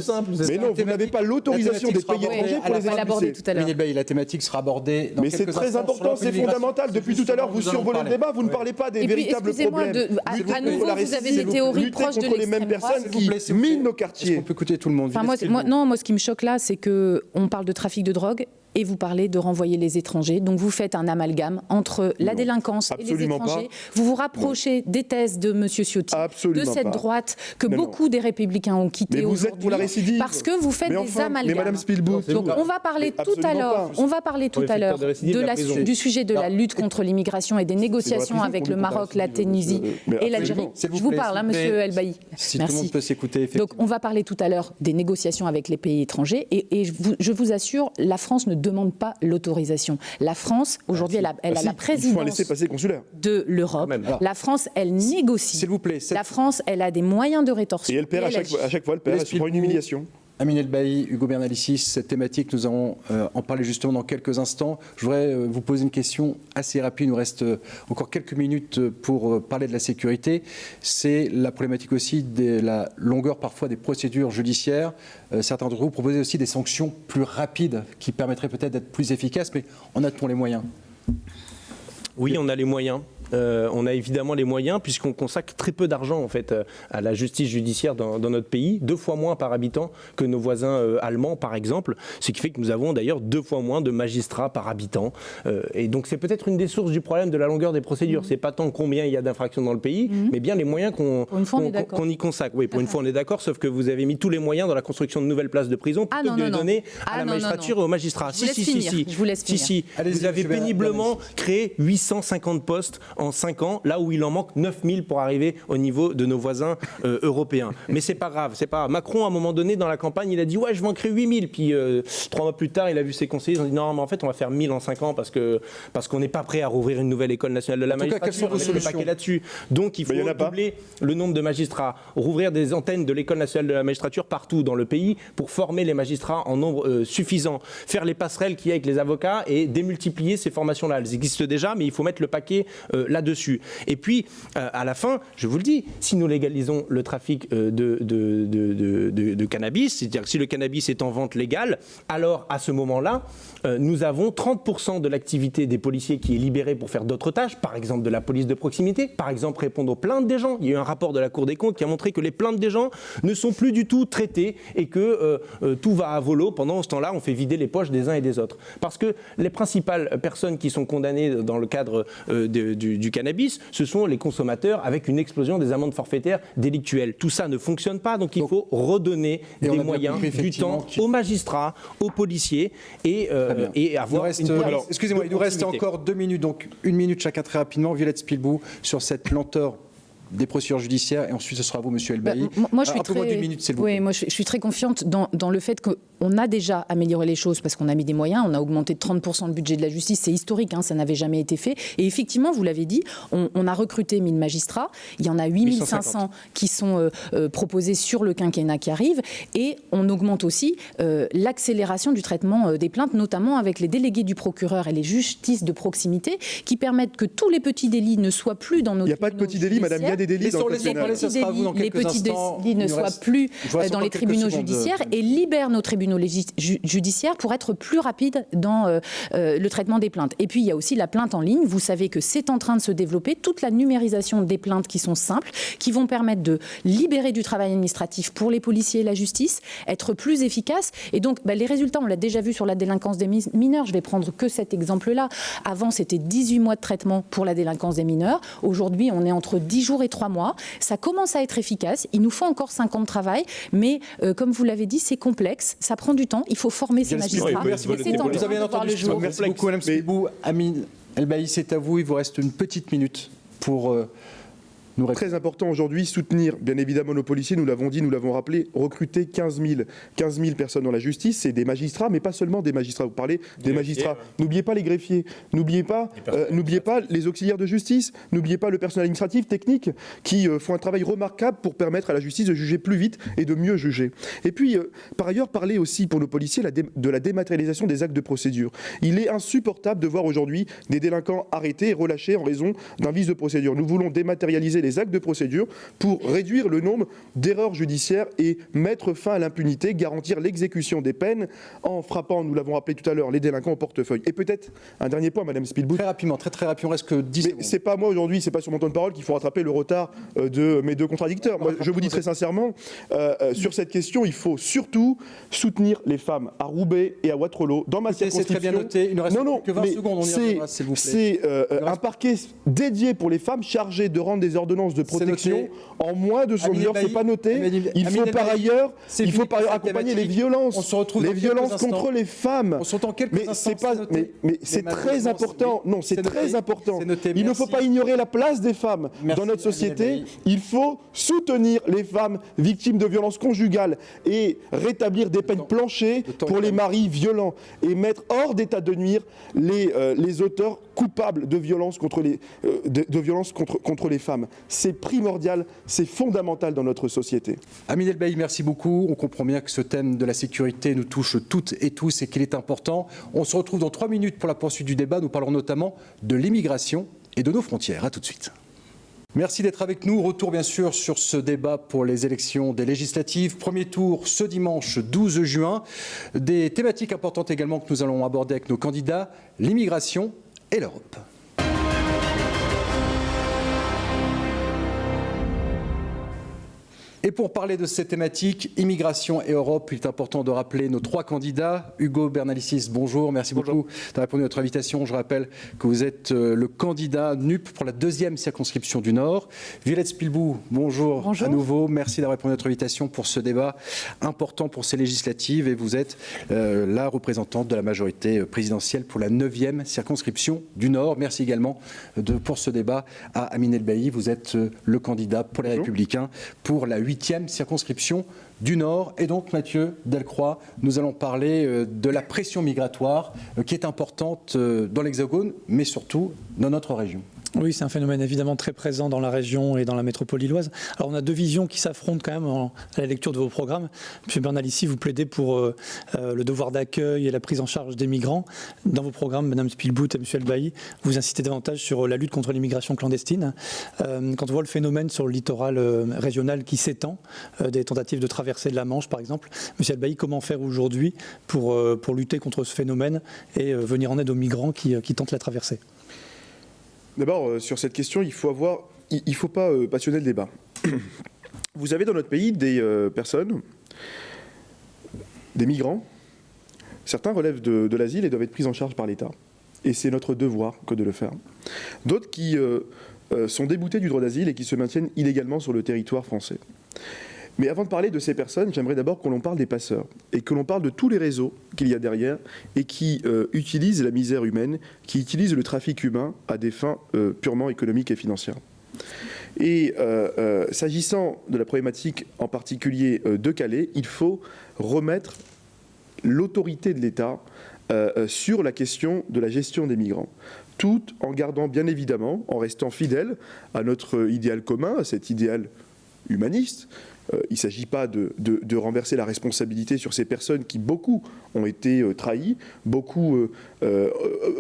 Mais non, vous n'avez pas l'autorisation des pays étrangers pour les aborder tout à l'heure. La thématique sera abordée. Mais c'est très important, c'est fondamental. Depuis tout à l'heure, vous survolez le débat, vous ne parlez pas des véritables problèmes. À nouveau, vous avez des théories proches de les mêmes personnes qui minent nos quartiers on peut écouter tout le monde. moi, non, moi, ce qui me choque là, c'est qu'on parle de trafic de drogue et vous parlez de renvoyer les étrangers. Donc vous faites un amalgame entre la délinquance et les étrangers. Vous vous rapprochez des thèses de M. Ciotti, de cette droite que beaucoup des républicains ont quitté aujourd'hui. Parce que vous faites des amalgames. Madame Donc on va parler tout à l'heure, on va parler tout à l'heure du sujet de la lutte contre l'immigration et des négociations avec le Maroc, la Tunisie et l'Algérie. Je vous parle, hein, Monsieur Elbaï. Si tout le monde peut s'écouter. Donc on va parler tout à l'heure des négociations avec les pays étrangers et, je vous assure, la France ne demande pas l'autorisation. La France, aujourd'hui, elle a, elle a la présidence de l'Europe. La France, elle négocie. S'il vous plaît. La France, elle a des moyens de rétorsion. Et elle perd à chaque, à chaque, fois, elle perd. C'est une humiliation. Amine Elbaï, Hugo Bernalicis, cette thématique, nous allons euh, en parler justement dans quelques instants. Je voudrais euh, vous poser une question assez rapide. Il nous reste euh, encore quelques minutes pour parler de la sécurité. C'est la problématique aussi de la longueur parfois des procédures judiciaires. certains d'entre vous proposent aussi des sanctions plus rapides qui permettraient peut-être d'être plus efficaces, mais en a-t-on les moyens? Oui, on a les moyens. Euh, on a évidemment les moyens puisqu'on consacre très peu d'argent en fait euh, à la justice judiciaire dans, notre pays, deux fois moins par habitant que nos voisins euh, allemands par exemple, ce qui fait que nous avons d'ailleurs deux fois moins de magistrats par habitant. et donc c'est peut-être une des sources du problème de la longueur des procédures. Mmh. C'est pas tant combien il y a d'infractions dans le pays, mmh. mais bien les moyens qu'on y consacre. Oui, pour une fois on est d'accord, sauf que vous avez mis tous les moyens dans la construction de nouvelles places de prison plutôt ah, que de les donner à la ah, magistrature et aux magistrats. Si, si, si, si, Je vous laisse si, si. Vous avez péniblement créé 850 postes en 5 ans, là où il en manque 9000 pour arriver au niveau de nos voisins euh, européens. Mais c'est pas grave, c'est pas Macron, à un moment donné, dans la campagne, il a dit Ouais, je vais en créer 8000. Puis euh, trois mois plus tard, il a vu ses conseillers, ils ont dit Non, mais en fait, on va faire 1000 en 5 ans parce qu'on parce qu'on n'est pas prêt à rouvrir une nouvelle école nationale de la magistrature. Cas, quelles sont là-dessus Donc il faut doubler le nombre de magistrats, rouvrir des antennes de l'école nationale de la magistrature partout dans le pays pour former les magistrats en nombre euh, suffisant, faire les passerelles qu'il y a avec les avocats et démultiplier ces formations-là. Elles existent déjà, mais il faut mettre le paquet là-dessus. Et puis, euh, à la fin, je vous le dis, si nous légalisons le trafic euh, de, de, cannabis, c'est-à-dire que si le cannabis est en vente légale, alors à ce moment-là, euh, nous avons 30% de l'activité des policiers qui est libérée pour faire d'autres tâches, par exemple de la police de proximité, par exemple répondre aux plaintes des gens. Il y a eu un rapport de la Cour des comptes qui a montré que les plaintes des gens ne sont plus du tout traitées et que tout va à volo. Pendant ce temps-là, on fait vider les poches des uns et des autres. Parce que les principales personnes qui sont condamnées dans le cadre du du, cannabis, ce sont les consommateurs avec une explosion des amendes forfaitaires délictuelles. Tout ça ne fonctionne pas, donc il faut redonner des moyens, du temps aux magistrats, aux policiers et, euh, et avoir une Excusez-moi, il nous reste encore deux minutes, donc une minute chacun très rapidement. Violette Spilbou, sur cette lenteur des procédures judiciaires et ensuite ce sera vous, Monsieur Elbaï. Bah, moi, je suis très... minute, oui, moi, je, suis très confiante dans, dans le fait qu'on a déjà amélioré les choses parce qu'on a mis des moyens, on a augmenté de 30% le budget de la justice, c'est historique, hein, ça n'avait jamais été fait. Et effectivement, vous l'avez dit, on, a recruté 1000 magistrats, il y en a 8500 qui sont euh, euh, proposés sur le quinquennat qui arrive, et on augmente aussi euh, l'accélération du traitement des plaintes, notamment avec les délégués du procureur et les justices de proximité, qui permettent que tous les petits délits ne soient plus dans nos Il n'y a pas de petits délits, Madame, les petits délits ne soient plus dans les tribunaux judiciaires et libèrent nos tribunaux judiciaires pour être plus rapides dans euh, euh, le traitement des plaintes. Et puis il y a aussi la plainte en ligne. Vous savez que c'est en train de se développer toute la numérisation des plaintes qui sont simples, qui vont permettre de libérer du travail administratif pour les policiers et la justice, être plus efficace. Et donc bah, les résultats, on l'a déjà vu sur la délinquance des mineurs. Je vais prendre que cet exemple-là. Avant, c'était 18 mois de traitement pour la délinquance des mineurs. Aujourd'hui, on est entre 10 jours et 3 mois. Ça commence à être efficace. Il nous faut encore 5 ans de travail, mais euh, comme vous l'avez dit, c'est complexe, ça prend du temps. Il faut former ces magistrats. vous avez entendu Merci beaucoup, Mme Spibou. Amine Elbaï, c'est à vous. Il vous reste une petite minute pour. Euh, Très important aujourd'hui, soutenir bien évidemment nos policiers, nous l'avons dit, nous l'avons rappelé, recruter 15 000, 15 000 personnes dans la justice, c'est des magistrats, mais pas seulement des magistrats, vous parlez des magistrats. N'oubliez pas les greffiers, n'oubliez pas, euh, n'oubliez pas les auxiliaires de justice, n'oubliez pas le personnel administratif, technique, qui euh, font un travail remarquable pour permettre à la justice de juger plus vite et de mieux juger. Et puis, euh, par ailleurs, parler aussi pour nos policiers de la dématérialisation des actes de procédure. Il est insupportable de voir aujourd'hui des délinquants arrêtés et relâchés en raison d'un vice de procédure. Nous voulons dématérialiser les actes de procédure pour réduire le nombre d'erreurs judiciaires et mettre fin à l'impunité, garantir l'exécution des peines en frappant, nous l'avons rappelé tout à l'heure, les délinquants au portefeuille. Et peut-être un dernier point, Madame Spielbout. Très rapidement, très très rapidement, reste que 10 Mais c'est pas moi aujourd'hui, c'est pas sur mon temps de parole qu'il faut rattraper le retard euh, de mes deux contradicteurs. Moi, je vous dis très sincèrement, euh, euh, sur cette question, il faut surtout soutenir les femmes à Roubaix et à Waterloo. Dans ma circonscription. C'est très bien noté. Il ne reste que 20 secondes. On y C'est un parquet dédié pour les femmes chargé de rendre des de protection en moins de son heure. C'est pas noté. Il faut par ailleurs, il faut par ailleurs accompagner les violences, on se retrouve les violences contre les femmes. On s'entend quelques mais c'est pas, mais, c'est très important. Non, c'est très important. Il ne faut pas ignorer la place des femmes dans notre société. Il faut soutenir les femmes victimes de violences conjugales et rétablir des peines planchées pour les maris violents et mettre hors d'état de nuire les, euh, les auteurs coupables de violences contre les, euh, de, violences contre, contre les femmes c'est primordial, c'est fondamental dans notre société. Amine Elbaï, merci beaucoup. On comprend bien que ce thème de la sécurité nous touche toutes et tous et qu'il est important. On se retrouve dans trois minutes pour la poursuite du débat. Nous parlerons notamment de l'immigration et de nos frontières. A tout de suite. Merci d'être avec nous. Retour bien sûr sur ce débat pour les élections des législatives. Premier tour ce dimanche 12 juin. Des thématiques importantes également que nous allons aborder avec nos candidats, l'immigration et l'Europe. Et pour parler de ces thématiques, immigration et Europe, il est important de rappeler nos trois candidats. Hugo Bernalicis, bonjour, merci beaucoup d'avoir répondu à notre invitation. Je rappelle que vous êtes euh, le candidat NUP pour la deuxième circonscription du Nord. Violette Spilbou, bonjour, bonjour. à nouveau. Merci d'avoir répondu à notre invitation pour ce débat important pour ces législatives. Et vous êtes euh, la représentante de la majorité euh, présidentielle pour la neuvième circonscription du Nord. Merci également de, pour ce débat à Amine Elbaï. Vous êtes le candidat pour les Républicains pour la 8 huitième circonscription du Nord. Et donc, Mathieu Delcroix, nous allons parler euh, de la pression migratoire euh, qui est importante euh, dans l'Hexagone, mais surtout dans notre région. Oui, c'est un phénomène évidemment très présent dans la région et dans la métropole lilloise. Alors on a deux visions qui s'affrontent quand même à la lecture de vos programmes. Monsieur Bernal, ici, vous plaidez pour euh, euh, le devoir d'accueil et la prise en charge des migrants. Dans vos programmes, Madame Spielbout et Monsieur Elbaï, vous incitez davantage sur la lutte contre l'immigration clandestine. Euh, quand on voit le phénomène sur le littoral régional qui s'étend, des tentatives de traversée de la Manche par exemple, Monsieur Elbaï, comment faire aujourd'hui pour, pour lutter contre ce phénomène et venir en aide aux migrants qui, qui tentent la traversée? D'abord, euh, sur cette question, il faut avoir, il ne faut pas euh, passionner le débat. Vous avez dans notre pays des euh, personnes, des migrants, certains relèvent de, l'asile et doivent être pris en charge par l'État. et c'est notre devoir que de le faire. D'autres qui sont déboutés du droit d'asile et qui se maintiennent illégalement sur le territoire français. Mais avant de parler de ces personnes, j'aimerais d'abord que l'on parle des passeurs et que l'on parle de tous les réseaux qu'il y a derrière et qui euh, utilisent la misère humaine, qui utilisent le trafic humain à des fins euh, purement économiques et financières. Et euh, s'agissant de la problématique en particulier de Calais, il faut remettre l'autorité de l'État sur la question de la gestion des migrants tout en gardant bien évidemment, en restant fidèle à notre idéal commun, à cet idéal humaniste, il ne s'agit pas de, renverser la responsabilité sur ces personnes qui, beaucoup, ont été euh, trahies, beaucoup, euh,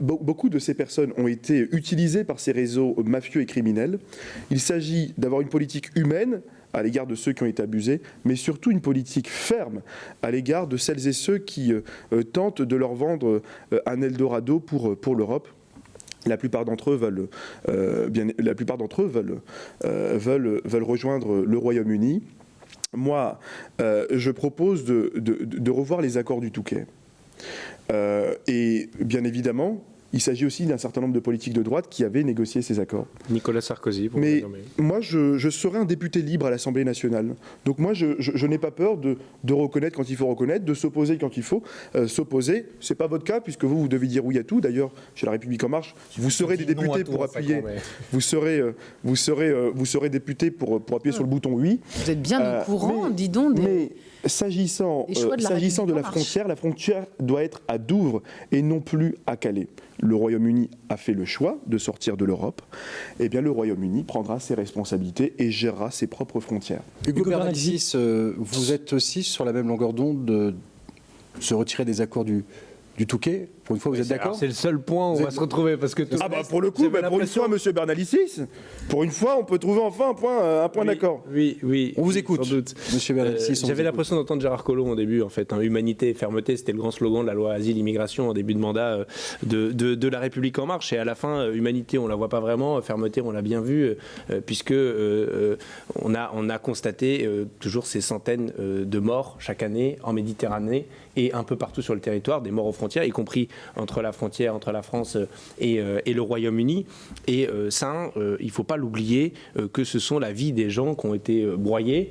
beaucoup de ces personnes ont été utilisées par ces réseaux mafieux et criminels. Il s'agit d'avoir une politique humaine à l'égard de ceux qui ont été abusés, mais surtout une politique ferme à l'égard de celles et ceux qui tentent de leur vendre un Eldorado pour, pour l'Europe. La plupart d'entre eux veulent, la plupart d'entre eux veulent, veulent rejoindre le Royaume-Uni moi, euh, je propose de, revoir les accords du Touquet. Euh, et bien évidemment, il s'agit aussi d'un certain nombre de politiques de droite qui avaient négocié ces accords. Nicolas Sarkozy, pour Mais moi, je, serai un député libre à l'Assemblée nationale. Donc moi, je, n'ai pas peur de, reconnaître quand il faut reconnaître, de s'opposer quand il faut euh, s'opposer. Ce n'est pas votre cas, puisque vous, vous devez dire oui à tout. D'ailleurs, chez La République En Marche, vous serez des députés pour appuyer. Vous serez, euh, vous serez, euh, vous serez député pour, pour appuyer sur le bouton oui. Vous êtes bien au courant, dis donc. Des... S'agissant de, euh, de la frontière, la frontière doit être à Douvres et non plus à Calais. Le Royaume-Uni a fait le choix de sortir de l'Europe. Eh bien, le Royaume-Uni prendra ses responsabilités et gérera ses propres frontières. Hugo Bernadis, euh, vous êtes aussi sur la même longueur d'onde de se retirer des accords du, du Touquet pour une fois, vous êtes d'accord C'est le seul point où on va se retrouver parce que ah bah pour le coup, bah pour une fois, Monsieur Bernalicis, pour une fois, on peut trouver enfin un point, euh, un point d'accord. Oui, oui. On vous écoute, doute. Monsieur Bernalicis. Euh, j'avais l'impression d'entendre Gérard Collomb au début, en fait. Hein. humanité et fermeté, c'était le grand slogan de la loi asile-immigration en début de mandat euh, de, de, la République en marche. Et à la fin, humanité, on la voit pas vraiment. Fermeté, on l'a bien vu, puisque on a on a constaté toujours ces centaines de morts chaque année en Méditerranée et un peu partout sur le territoire, des morts aux frontières, y compris entre la frontière entre la France euh, euh, et, le Royaume-Uni. Et euh, ça, il ne faut pas l'oublier que ce sont la vie des gens qui ont été broyés.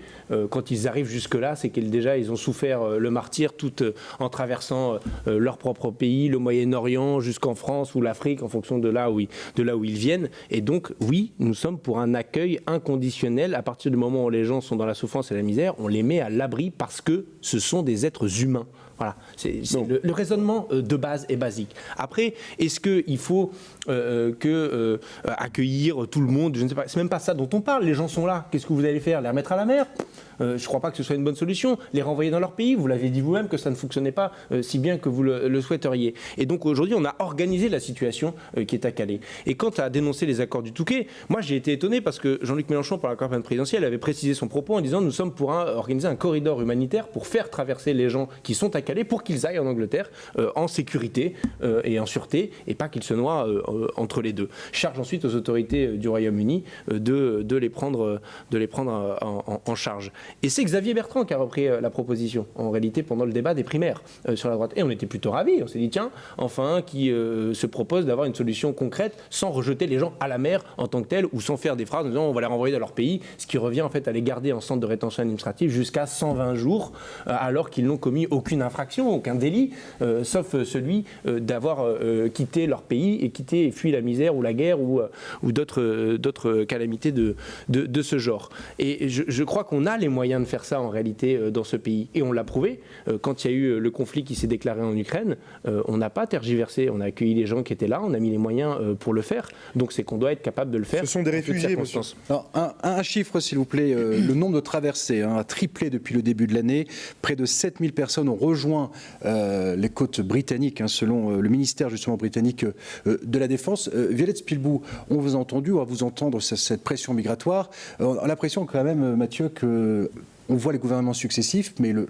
quand ils arrivent jusque-là, c'est qu'ils déjà ils ont souffert le martyr tout en traversant leur propre pays, le Moyen-Orient, jusqu'en France ou l'Afrique, en fonction de là, où ils, de là où ils viennent. Et donc, oui, nous sommes pour un accueil inconditionnel. À partir du moment où les gens sont dans la souffrance et la misère, on les met à l'abri parce que ce sont des êtres humains. Voilà, c'est le, raisonnement euh, de base est basique. Après, est-ce qu'il faut euh, euh, accueillir tout le monde? Je ne sais pas. C'est même pas ça dont on parle. Les gens sont là. Qu'est-ce que vous allez faire? Les remettre à la mer? Je ne crois pas que ce soit une bonne solution. Les renvoyer dans leur pays. Vous l'avez dit vous-même que ça ne fonctionnait pas si bien que vous le, souhaiteriez. Et donc aujourd'hui, on a organisé la situation qui est à Calais. Et quant à dénoncer les accords du Touquet, moi j'ai été étonné parce que Jean-Luc Mélenchon, par la campagne présidentielle, avait précisé son propos en disant nous sommes pour organiser un corridor humanitaire pour faire traverser les gens qui sont à Calais pour qu'ils aillent en Angleterre euh, en sécurité euh, et en sûreté et pas qu'ils se noient euh, entre les deux. Charge ensuite aux autorités du Royaume-Uni de, les prendre, de les prendre en, charge. Et c'est Xavier Bertrand qui a repris la proposition, en réalité, pendant le débat des primaires sur la droite. Et on était plutôt ravis. On s'est dit, tiens, enfin, qui se propose d'avoir une solution concrète sans rejeter les gens à la mer en tant que tel ou sans faire des phrases en disant on va les renvoyer dans leur pays, ce qui revient en fait à les garder en centre de rétention administrative jusqu'à 120 jours alors qu'ils n'ont commis aucune infraction aucun délit, euh, sauf euh, celui euh, d'avoir quitté leur pays et quitté et fui la misère ou la guerre ou, d'autres calamités de, de, ce genre. Et je, crois qu'on a les moyens de faire ça en réalité dans ce pays. Et on l'a prouvé. Quand il y a eu le conflit qui s'est déclaré en Ukraine, on n'a pas tergiversé. On a accueilli les gens qui étaient là, on a mis les moyens pour le faire. Donc c'est qu'on doit être capable de le faire. Ce sont des réfugiés, monsieur. un, chiffre, s'il vous plaît. le nombre de traversées hein, a triplé depuis le début de l'année. Près de 7000 personnes ont rejoint euh, les côtes britanniques, hein, selon euh, le ministère justement britannique euh, de la Défense. Violette Spilbou, on vous a entendu, on va vous entendre cette pression migratoire. on a l'impression quand même, Mathieu, que on voit les gouvernements successifs, mais le,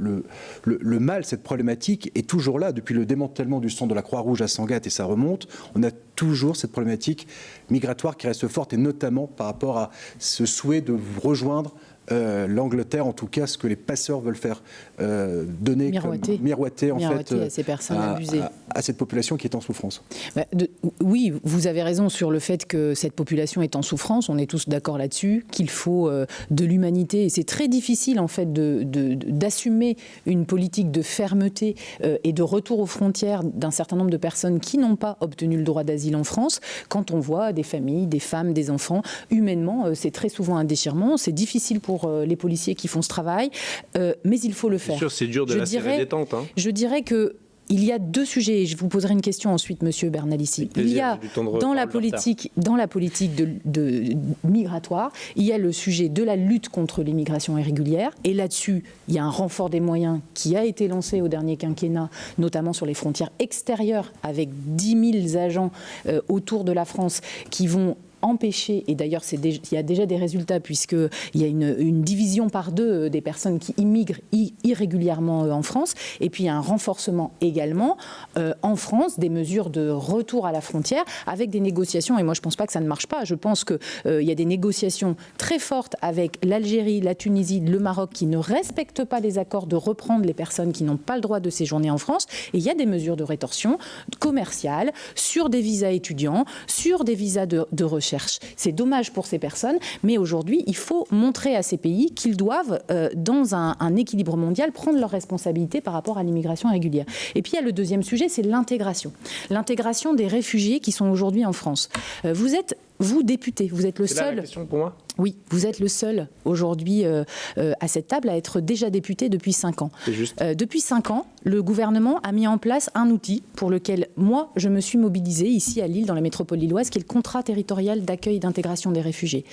le, mal, cette problématique est toujours là. Depuis le démantèlement du centre de la Croix-Rouge à Sangatte, et ça remonte, on a toujours cette problématique migratoire qui reste forte, et notamment par rapport à ce souhait de rejoindre euh, l'Angleterre, en tout cas, ce que les passeurs veulent faire euh, donner, Miroiter. comme, miroiter en Miroiter fait à ces personnes à, abusées. à- à cette population qui est en souffrance. Bah, de- oui, vous avez raison sur le fait que cette population est en souffrance. On est tous d'accord là-dessus, qu'il faut euh, de l'humanité. Et c'est très difficile, en fait, de- de- de- d'assumer une politique de fermeté euh, et de retour aux frontières d'un certain nombre de personnes qui n'ont pas obtenu le droit d'asile en France quand on voit des familles, des femmes, des enfants. Humainement, euh, c'est très souvent un déchirement. C'est difficile pour euh, les policiers qui font ce travail, euh, mais il faut le Bien faire. sûr, c'est dur de Je la dirais- détente. Hein. Je dirais que il y a deux sujets, et je vous poserai une question ensuite, Monsieur Bernalici. Il y a dans la politique, dans la politique de, de- migratoire, il y a le sujet de la lutte contre l'immigration irrégulière, et là-dessus, il y a un renfort des moyens qui a été lancé au dernier quinquennat, notamment sur les frontières extérieures, avec 10 000 agents euh, autour de la France qui vont empêcher, et d'ailleurs il y a déjà des résultats puisqu'il y a une, division par deux euh, des personnes qui immigrent irrégulièrement euh, en France, et puis il y a un renforcement également euh, en France des mesures de retour à la frontière avec des négociations, et moi je ne pense pas que ça ne marche pas, je pense qu'il y a des négociations très fortes avec l'Algérie, la Tunisie, le Maroc qui ne respectent pas les accords de reprendre les personnes qui n'ont pas le droit de séjourner en France, et il y a des mesures de rétorsion commerciale sur des visas étudiants, sur des visas de, de recherche. C'est dommage pour ces personnes, mais aujourd'hui, il faut montrer à ces pays qu'ils doivent, euh, dans un, équilibre mondial, prendre leurs responsabilités par rapport à l'immigration régulière. Et puis il y a le deuxième sujet, c'est l'intégration. L'intégration des réfugiés qui sont aujourd'hui en France. Euh, vous êtes, vous, député, vous êtes le C'est là la seul question pour moi? Oui, vous êtes le seul aujourd'hui euh, euh, à cette table à être déjà député depuis 5 ans. Juste. Euh, depuis 5 ans, le gouvernement a mis en place un outil pour lequel moi, je me suis mobilisée ici à Lille, dans la métropole lilloise, qui est le contrat territorial d'accueil et d'intégration des réfugiés,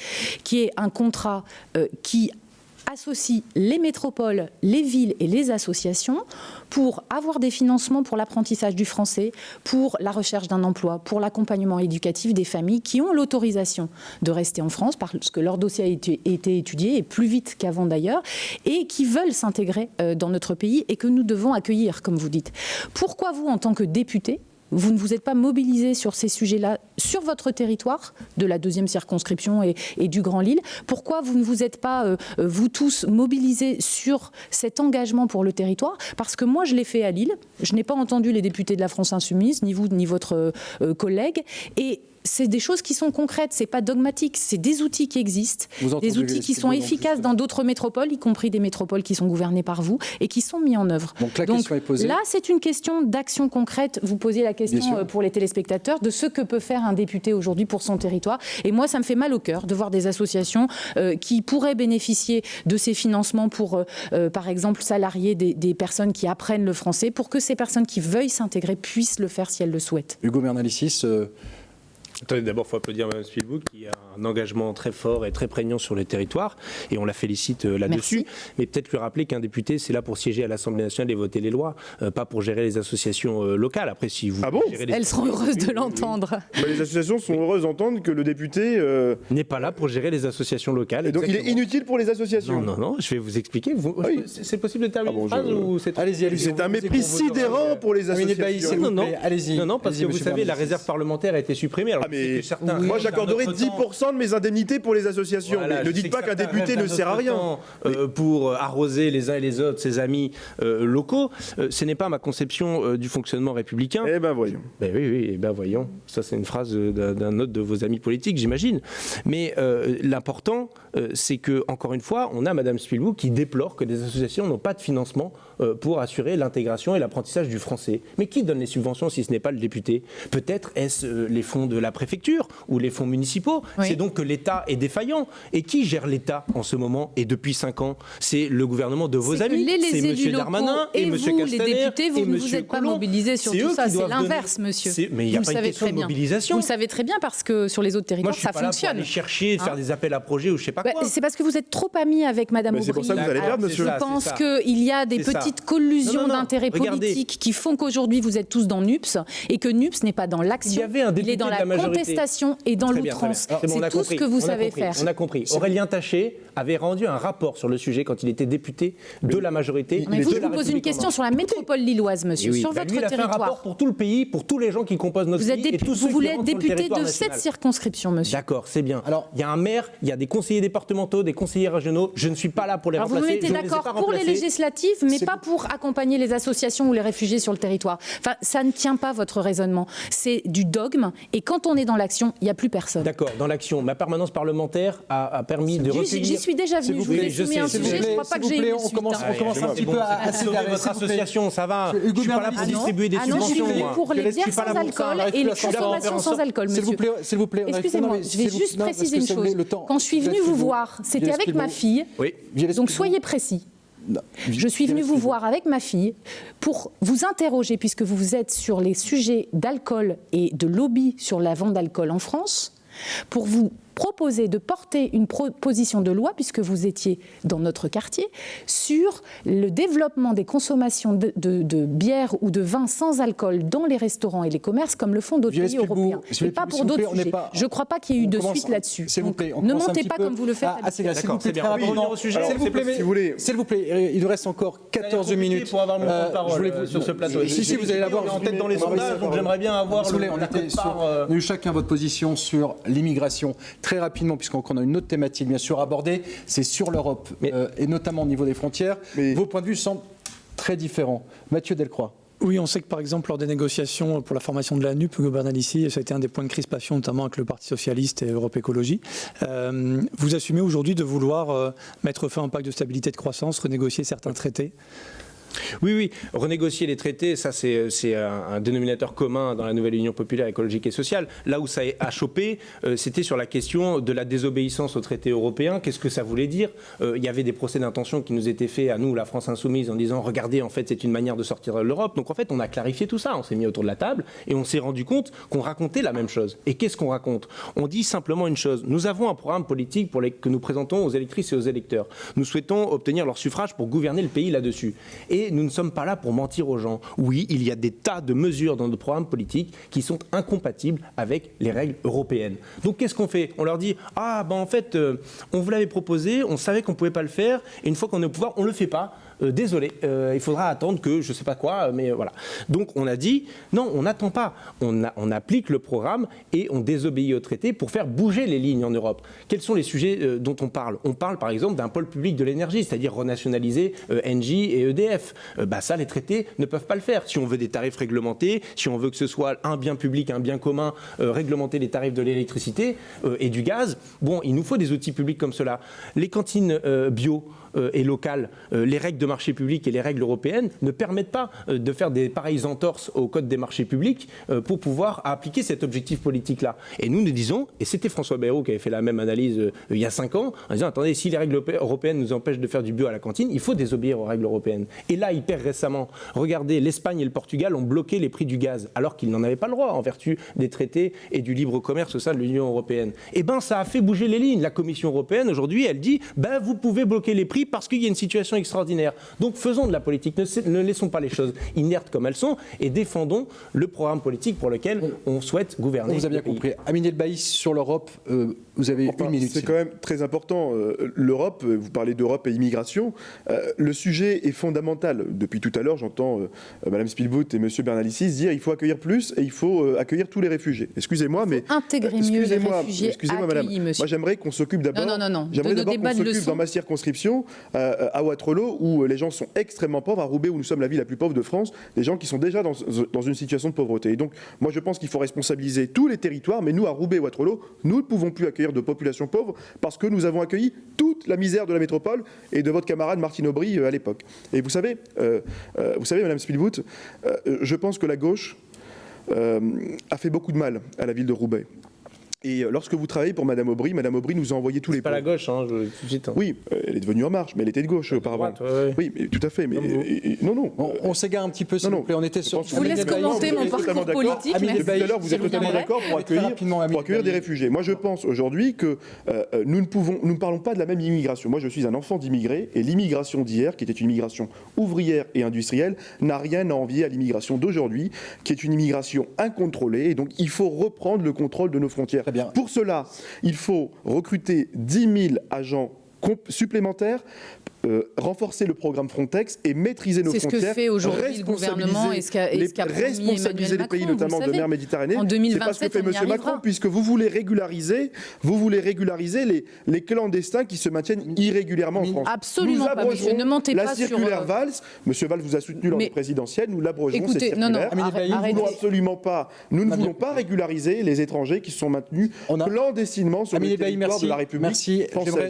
qui est un contrat qui associe les métropoles, les villes et les associations pour avoir des financements pour l'apprentissage du français, pour la recherche d'un emploi, pour l'accompagnement éducatif des familles qui ont l'autorisation de rester en France parce que leur dossier a été, étudié et plus vite qu'avant d'ailleurs et qui veulent s'intégrer euh, dans notre pays et que nous devons accueillir, comme vous dites. Pourquoi vous, en tant que député, vous ne vous êtes pas mobilisé sur ces sujets-là, sur votre territoire de la deuxième circonscription et, du Grand Lille Pourquoi vous ne vous êtes pas, euh, euh, vous tous, mobilisés sur cet engagement pour le territoire? Parce que moi, je l'ai fait à Lille. Je n'ai pas entendu les députés de la France Insoumise, ni vous, ni votre euh, collègue. Et c'est des choses qui sont concrètes, c'est pas dogmatique, c'est des outils qui existent, des outils qui sont efficaces dans d'autres métropoles, y compris des métropoles qui sont gouvernées par vous et qui sont mis en œuvre. Donc la question est posée. Là, c'est une question d'action concrète. Vous posiez la question euh, pour les téléspectateurs de ce que peut faire un député aujourd'hui pour son territoire. Et moi, ça me fait mal au cœur de voir des associations euh, qui pourraient bénéficier de ces financements pour, euh, euh, par exemple, salarier des, des personnes qui apprennent le français, pour que ces personnes qui veuillent s'intégrer puissent le faire si elles le souhaitent. Hugo Bernalicis, euh, Attendez, d'abord, il faut applaudir Mme Spielbook qui a un engagement très fort et très prégnant sur le territoire, et on la félicite euh, là-dessus. Mais peut-être lui rappeler qu'un député, c'est là pour siéger à l'Assemblée nationale et voter les lois, euh, pas pour gérer les associations euh, locales. Après, si vous Ah bon? gérez les Elles seront heureuses de l'entendre. Bah, les associations sont heureuses d'entendre que le député. euh, N'est pas là pour gérer les associations locales. et donc il est inutile pour les associations. Non, non, non, je vais vous expliquer. Vous- Ah oui. C'est possible de terminer Ah bon, une phrase je- ou c'est trop- allez-y, allez-y. C'est un mépris sidérant pour les associations. Non, non, allez-y. non, non, parce que vous savez, la réserve parlementaire a été supprimée. Mais certains- moi temps- 10% de mes indemnités pour les associations. Voilà, mais je ne dites pas qu'un député ne sert à rien. temps, euh, pour arroser les uns et les autres ses amis euh, locaux. Euh, ce n'est pas ma conception euh, du fonctionnement républicain. Eh ben voyons. Ben oui, oui, eh ben voyons. Ça, c'est une phrase euh, d'un autre de vos amis politiques, j'imagine. Mais euh, l'important, euh, c'est que, encore une fois, on a Madame Spilou qui déplore que des associations n'ont pas de financement euh, pour assurer l'intégration et l'apprentissage du français. Mais qui donne les subventions si ce n'est pas le député? Peut-être est-ce euh, les fonds de la préfecture ou les fonds municipaux Oui. C'est donc que l'État est défaillant. Et qui gère l'État en ce moment et depuis 5 ans? C'est le gouvernement de vos amis. C'est locaux Darmanin et, et vous, les députés, vous ne vous êtes pas mobilisés sur C'est tout ça. C'est donner- l'inverse, monsieur. Mais il n'y a Vous pas le une savez question très de bien. mobilisation. Vous le savez très bien parce que sur les autres Moi, territoires, je suis ça pas là pour fonctionne. aller chercher, de faire Hein des appels à projets ou je sais pas Bah, quoi. c'est parce que vous êtes trop amis avec Madame Mais c'est pour ça que vous allez perdre, monsieur. Je pense qu'il y a des ça. Petites collusions d'intérêts politiques qui font qu'aujourd'hui vous êtes tous dans NUPS et que NUPS n'est pas dans l'action. Il y avait un il est dans de la, la contestation et dans l'outrance. C'est tout ce que vous savez faire. On a compris. Aurélien Taché avait rendu un rapport sur le sujet quand il était député de la majorité. Mais vous, je vous pose une question sur la métropole lilloise, monsieur, sur bah, votre lui, il a territoire. Fait un rapport pour tout le pays, pour tous les gens qui composent notre vous pays. Êtes vous voulez être député de cette circonscription, monsieur. D'accord, c'est bien. Alors, il y a un maire, il y a des conseillers départementaux, des conseillers régionaux. Je ne suis pas là pour les Alors remplacer. Vous mettez d'accord pour les législatives, mais pas pour accompagner les associations ou les réfugiés sur le territoire. Enfin, ça ne tient pas votre raisonnement. C'est du dogme. Et quand on est dans l'action, il n'y a plus personne. D'accord, dans l'action. Ma permanence parlementaire a, permis de recueillir... J'y suis déjà venu. Je vous ai soumis un sujet. Je ne crois pas que j'ai eu on commence, on commence un petit peu à accélérer. votre association, ça va. Je ne suis pas là pour distribuer des subventions. Ah non, je suis pour les bières sans alcool et les consommations sans alcool, monsieur. S'il vous plaît, Excusez-moi, je vais juste préciser une chose. Quand je suis venu vous voir, c'était avec ma fille. Donc soyez précis. Je suis venu vous voir avec ma fille pour vous interroger, puisque vous êtes sur les sujets d'alcool et de lobby sur la vente d'alcool en France, pour vous proposé de porter une proposition de loi, puisque vous étiez dans notre quartier, sur le développement des consommations de, de, bière ou de vin sans alcool dans les restaurants et les commerces, comme le font d'autres pays européens. et pas pour d'autres sujets. Je ne crois pas qu'il y ait eu de suite là-dessus. Ne montez pas comme vous le faites. Ah, S'il vous plaît. S'il vous plaît, il nous reste encore 14 minutes. Pour avoir mon temps de parole sur ce plateau. Si, si, vous allez l'avoir en tête dans les sondages, donc j'aimerais bien avoir. On a eu chacun votre position sur l'immigration très rapidement, puisqu'on a une autre thématique bien sûr abordée, c'est sur l'Europe, euh, et notamment au niveau des frontières. Vos points de vue semblent très différents. Mathieu Delcroix. Oui, on sait que par exemple, lors des négociations pour la formation de la NUP, Hugo Bernalici, ça a été un des points de crispation, notamment avec le Parti Socialiste et Europe Écologie. Euh, vous assumez aujourd'hui de vouloir euh, mettre fin à un pacte de stabilité et de croissance, renégocier certains traités? Oui, oui, renégocier les traités, ça c'est un, dénominateur commun dans la nouvelle Union populaire écologique et sociale. Là où ça a chopé, euh, c'était sur la question de la désobéissance aux traités européens. Qu'est-ce que ça voulait dire? Euh, Il y avait des procès d'intention qui nous étaient faits à nous, la France insoumise, en disant regardez, en fait, c'est une manière de sortir de l'Europe. Donc en fait, on a clarifié tout ça. On s'est mis autour de la table et on s'est rendu compte qu'on racontait la même chose. Et qu'est-ce qu'on raconte? On dit simplement une chose. Nous avons un programme politique que nous présentons aux électrices et aux électeurs. Nous souhaitons obtenir leur suffrage pour gouverner le pays là-dessus. Et nous ne sommes pas là pour mentir aux gens. Oui, il y a des tas de mesures dans notre programme politique qui sont incompatibles avec les règles européennes. Donc qu'est-ce qu'on fait? On leur dit ah ben en fait euh, on vous l'avait proposé, on savait qu'on ne pouvait pas le faire et une fois qu'on est au pouvoir, on le fait pas. Euh, désolé, euh, il faudra attendre que je ne sais pas quoi, mais voilà. Donc on a dit, non, on n'attend pas. On, applique le programme et on désobéit au traité pour faire bouger les lignes en Europe. Quels sont les sujets euh, dont on parle? On parle par exemple d'un pôle public de l'énergie, c'est-à-dire renationaliser Engie et EDF. bah ça, les traités ne peuvent pas le faire. Si on veut des tarifs réglementés, si on veut que ce soit un bien public, un bien commun, réglementer les tarifs de l'électricité et du gaz, bon, il nous faut des outils publics comme cela. Les cantines bio, euh, et locales, euh, les règles de marché public et les règles européennes ne permettent pas euh, de faire des pareilles entorses au code des marchés publics pour pouvoir appliquer cet objectif politique-là. Et nous nous disons, et c'était François Bayrou qui avait fait la même analyse il y a cinq ans, en disant attendez, si les règles européennes nous empêchent de faire du bio à la cantine, il faut désobéir aux règles européennes. Et là, hyper récemment, regardez, l'Espagne et le Portugal ont bloqué les prix du gaz, alors qu'ils n'en avaient pas le droit en vertu des traités et du libre commerce au sein de l'Union européenne. Eh ben, ça a fait bouger les lignes. La Commission européenne aujourd'hui, elle dit, ben vous pouvez bloquer les prix parce qu'il y a une situation extraordinaire. Donc faisons de la politique, ne, laissons pas les choses inertes comme elles sont et défendons le programme politique pour lequel on souhaite gouverner. vous avez bien compris. Amine El sur l'Europe, euh, vous avez une minute. C'est quand même très important. Euh, L'Europe, euh, vous parlez d'Europe et immigration, le sujet est fondamental. Depuis tout à l'heure, j'entends Mme Spielboot et M. Bernalicis dire il faut accueillir plus et il faut accueillir tous les réfugiés. Excusez-moi, mais... Intégrer mieux les réfugiés Excusez-moi, Madame. Moi, j'aimerais qu'on s'occupe d'abord... Non, non, non. J'aimerais d'abord qu'on s'occupe dans ma circonscription euh, à Waterloo, où les gens sont extrêmement pauvres, à Roubaix, où nous sommes la ville la plus pauvre de France, des gens qui sont déjà dans, une situation de pauvreté. Et donc, moi, je pense qu'il faut responsabiliser tous les territoires, mais nous, à Roubaix et Waterloo, nous ne pouvons plus accueillir de populations pauvres parce que nous avons accueilli toute la misère de la métropole et de votre camarade Martine Aubry euh, à l'époque. Et vous savez, euh, vous savez, Madame Spielwood, je pense que la gauche a fait beaucoup de mal à la ville de Roubaix. Et euh, lorsque vous travaillez pour Madame Aubry, Madame Aubry nous a envoyé tous les pas la gauche, hein, je, tout de suite. hein. Oui, elle est devenue en marche, mais elle était de gauche auparavant. Droite, ouais, ouais. Oui, mais tout à fait. Mais et- et- non, non. On, on s'égare un petit peu, s'il Non, vous non. plaît. On était Je sur. Je vous laisse commenter mon parcours politique. Amine tout à l'heure, vous êtes totalement d'accord pour accueillir, pour des réfugiés. Moi, je pense aujourd'hui que euh, nous ne pouvons, nous ne parlons pas de la même immigration. Moi, je suis un enfant d'immigrés et l'immigration d'hier, qui était une immigration ouvrière et industrielle, n'a rien à envier à l'immigration d'aujourd'hui, qui est une immigration incontrôlée. Et donc, il faut reprendre le contrôle de nos frontières. Pour cela, il faut recruter 10 000 agents supplémentaires. Euh, renforcer le programme Frontex et maîtriser nos C'est ce que frontières. fait aujourd'hui le gouvernement et ce qu'a- promis responsabiliser Emmanuel les pays, Macron, notamment le de mer Méditerranée. En C'est pas ce que 2027, fait M. Macron, puisque vous voulez régulariser, vous voulez régulariser les, les clandestins qui se maintiennent irrégulièrement en France. Absolument Nous pas, monsieur. Ne mentez la pas sur, circulaire euh, Valls. Monsieur Valls vous a soutenu lors Mais- des présidentielles. Nous l'abrogerons cette non, non, circulaire. Bailly, Nous ne voulons absolument pas, nous ne voulons pas régulariser les étrangers qui se sont maintenus clandestinement sur le territoire de la République Merci.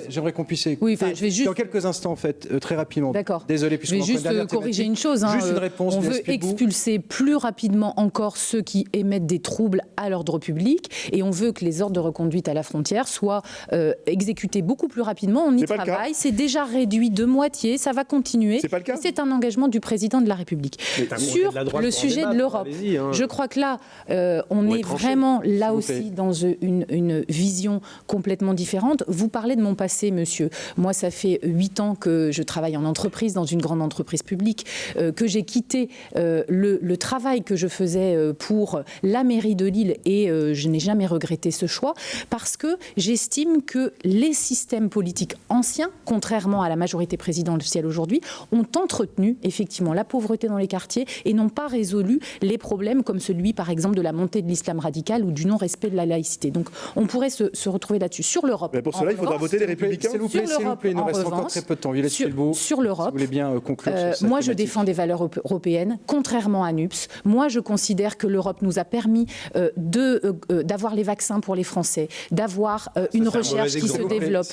J'aimerais- qu'on puisse écouter. Oui, enfin, je vais juste- Dans quelques instants, fait, euh, très rapidement. D'accord. Désolé, Je puisqu'on vais juste euh, corriger une chose. hein, Juste une euh, réponse. On veut expulser plus rapidement encore ceux qui émettent des troubles à l'ordre public et on veut que les ordres de reconduite à la frontière soient euh, exécutés beaucoup plus rapidement. On y travaille. C'est déjà réduit de moitié. Ça va continuer. C'est pas le cas. C'est un engagement du président de la République. Sur le sujet de l'Europe, hein. je crois que là, euh, on est tranché. vraiment là aussi dans une, une vision complètement différente. Vous parlez de mon passé, monsieur. Moi, ça fait huit ans que je travaille en entreprise, dans une grande entreprise publique, euh, que j'ai quitté euh, le, le travail que je faisais euh, pour la mairie de Lille et euh, je n'ai jamais regretté ce choix parce que j'estime que les systèmes politiques anciens, contrairement à la majorité présidentielle aujourd'hui, ont entretenu effectivement la pauvreté dans les quartiers et n'ont pas résolu les problèmes comme celui, par exemple, de la montée de l'islam radical ou du non-respect de la laïcité. Donc, on pourrait se, se retrouver là-dessus. Sur l'Europe. Mais pour cela, il faudra revanche, voter les républicains. S'il vous plaît, Sur s'il vous l'Europe, plaît, il nous en reste encore très peu de temps. Violette sur- l'Europe, bien euh, conclure Euh, sur moi, je défends des valeurs euro- européennes, contrairement à NUPS. Moi, je considère que l'Europe nous a permis euh, de, euh, d'avoir les vaccins pour les Français, d'avoir une un recherche qui se développe,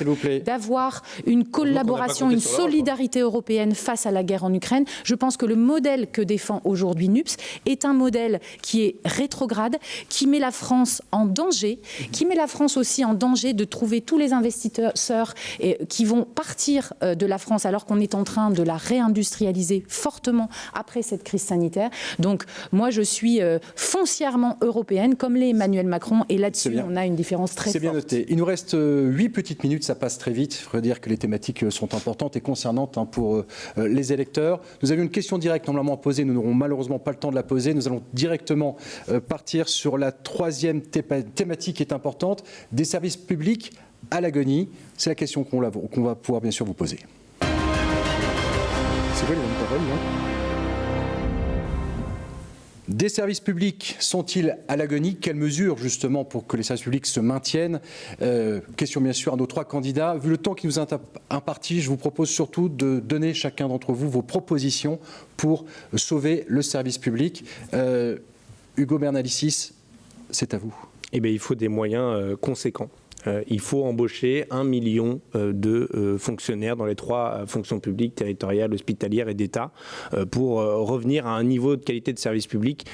d'avoir une collaboration, une hein. solidarité européenne face à la guerre en Ukraine. Je pense que le modèle que défend aujourd'hui NUPS est un modèle qui est rétrograde, qui met la France en danger, qui met la France aussi en danger de trouver tous les investisseurs et, qui vont partir de la France alors qu'on est en train de la réindustrialiser fortement après cette crise sanitaire. Donc moi, je suis euh, foncièrement européenne, comme l'est Emmanuel Macron, et là-dessus, on a une différence très C'est bien forte. noté. Il nous reste euh, huit petites minutes, ça passe très vite. Il faudrait dire que les thématiques euh, sont importantes et concernantes hein, pour les électeurs. Nous avions une question directe normalement posée, nous n'aurons malheureusement pas le temps de la poser. Nous allons directement partir sur la troisième thématique qui est importante, des services publics à l'agonie. C'est la question la- qu'on va pouvoir bien sûr vous poser. Des services publics sont-ils à l'agonie? Quelles mesures justement pour que les services publics se maintiennent? Euh, Question bien sûr à nos trois candidats. Vu le temps qui nous est imparti, je vous propose surtout de donner chacun d'entre vous vos propositions pour sauver le service public. Euh, Hugo Bernalicis, c'est à vous. Eh bien, il faut des moyens euh, conséquents. Euh, il faut embaucher un million euh, de euh, fonctionnaires dans les trois fonctions publiques, territoriales, hospitalières et d'État pour revenir à un niveau de qualité de service public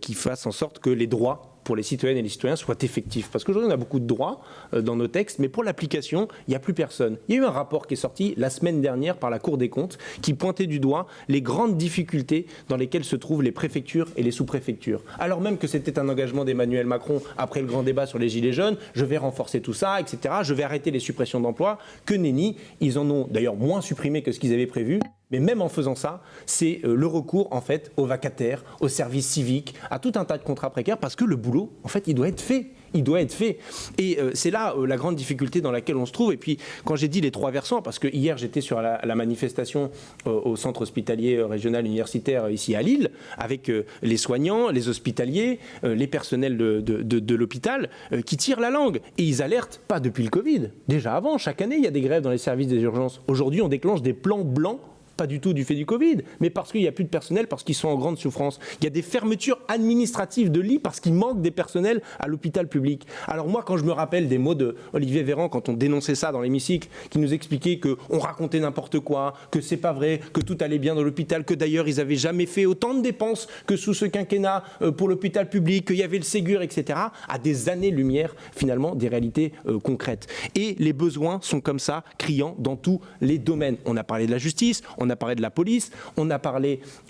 qui fasse en sorte que les droits pour les citoyennes et les citoyens soient effectifs. Parce qu'aujourd'hui, on a beaucoup de droits euh, dans nos textes, mais pour l'application, il n'y a plus personne. Il y a eu un rapport qui est sorti la semaine dernière par la Cour des comptes qui pointait du doigt les grandes difficultés dans lesquelles se trouvent les préfectures et les sous-préfectures. Alors même que c'était un engagement d'Emmanuel Macron après le grand débat sur les Gilets jaunes, je vais renforcer tout ça, etc. Je vais arrêter les suppressions d'emplois. Que nenni, ils en ont d'ailleurs moins supprimé que ce qu'ils avaient prévu. Mais même en faisant ça, c'est euh, le recours en fait aux vacataires, aux services civiques, à tout un tas de contrats précaires parce que le boulot, en fait, il doit être fait. Il doit être fait. Et euh, c'est là euh, la grande difficulté dans laquelle on se trouve. Et puis, quand j'ai dit les trois versants, parce que hier j'étais sur la, manifestation au centre hospitalier régional universitaire ici à Lille, avec les soignants, les hospitaliers, les personnels de, l'hôpital, qui tirent la langue. Et ils alertent, pas depuis le Covid, déjà avant, chaque année il y a des grèves dans les services des urgences. Aujourd'hui, on déclenche des plans blancs pas du tout du fait du Covid, mais parce qu'il n'y a plus de personnel, parce qu'ils sont en grande souffrance. Il y a des fermetures administratives de lits parce qu'il manque des personnels à l'hôpital public. Alors moi, quand je me rappelle des mots de Olivier Véran quand on dénonçait ça dans l'hémicycle, qui nous expliquait qu'on racontait n'importe quoi, que c'est pas vrai, que tout allait bien dans l'hôpital, que d'ailleurs ils avaient jamais fait autant de dépenses que sous ce quinquennat euh, pour l'hôpital public, qu'il y avait le Ségur, etc., à des années-lumière finalement des réalités euh, concrètes. Et les besoins sont comme ça, criants dans tous les domaines. On a parlé de la justice, on a parlé de la police, on a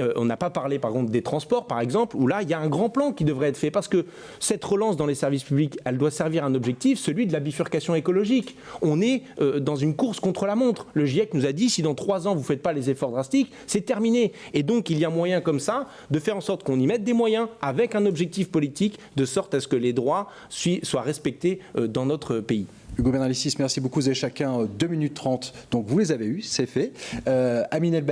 euh, on n'a pas parlé par contre des transports, par exemple, où là il y a un grand plan qui devrait être fait parce que cette relance dans les services publics, elle doit servir un objectif, celui de la bifurcation écologique. On est dans une course contre la montre. Le GIEC nous a dit si dans trois ans vous ne faites pas les efforts drastiques, c'est terminé. Et donc il y a moyen comme ça de faire en sorte qu'on y mette des moyens avec un objectif politique de sorte à ce que les droits soient respectés euh, dans notre pays. Hugo Bernalicis, merci beaucoup. Vous avez chacun 2 minutes 30. Donc vous les avez eus, c'est fait. Euh, Amine El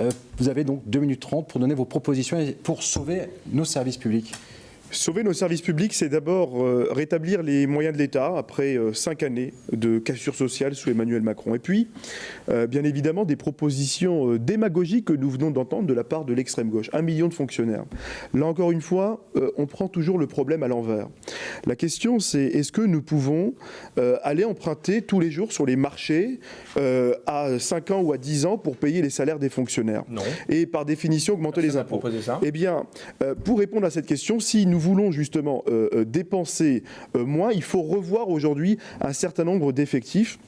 euh, vous avez donc 2 minutes 30 pour donner vos propositions et pour sauver nos services publics. Sauver nos services publics, c'est d'abord euh, rétablir les moyens de l'État après euh, cinq années de cassure sociale sous Emmanuel Macron. Et puis, euh, bien évidemment, des propositions démagogiques que nous venons d'entendre de la part de l'extrême gauche. Un million de fonctionnaires. Là encore une fois, on prend toujours le problème à l'envers. La question, c'est est-ce que nous pouvons aller emprunter tous les jours sur les marchés à 5 ans ou à 10 ans pour payer les salaires des fonctionnaires Non. Et par définition, augmenter les impôts. Ça. Eh bien, pour répondre à cette question, si nous nous voulons justement euh, euh, dépenser euh, moins, il faut revoir aujourd'hui un certain nombre d'effectifs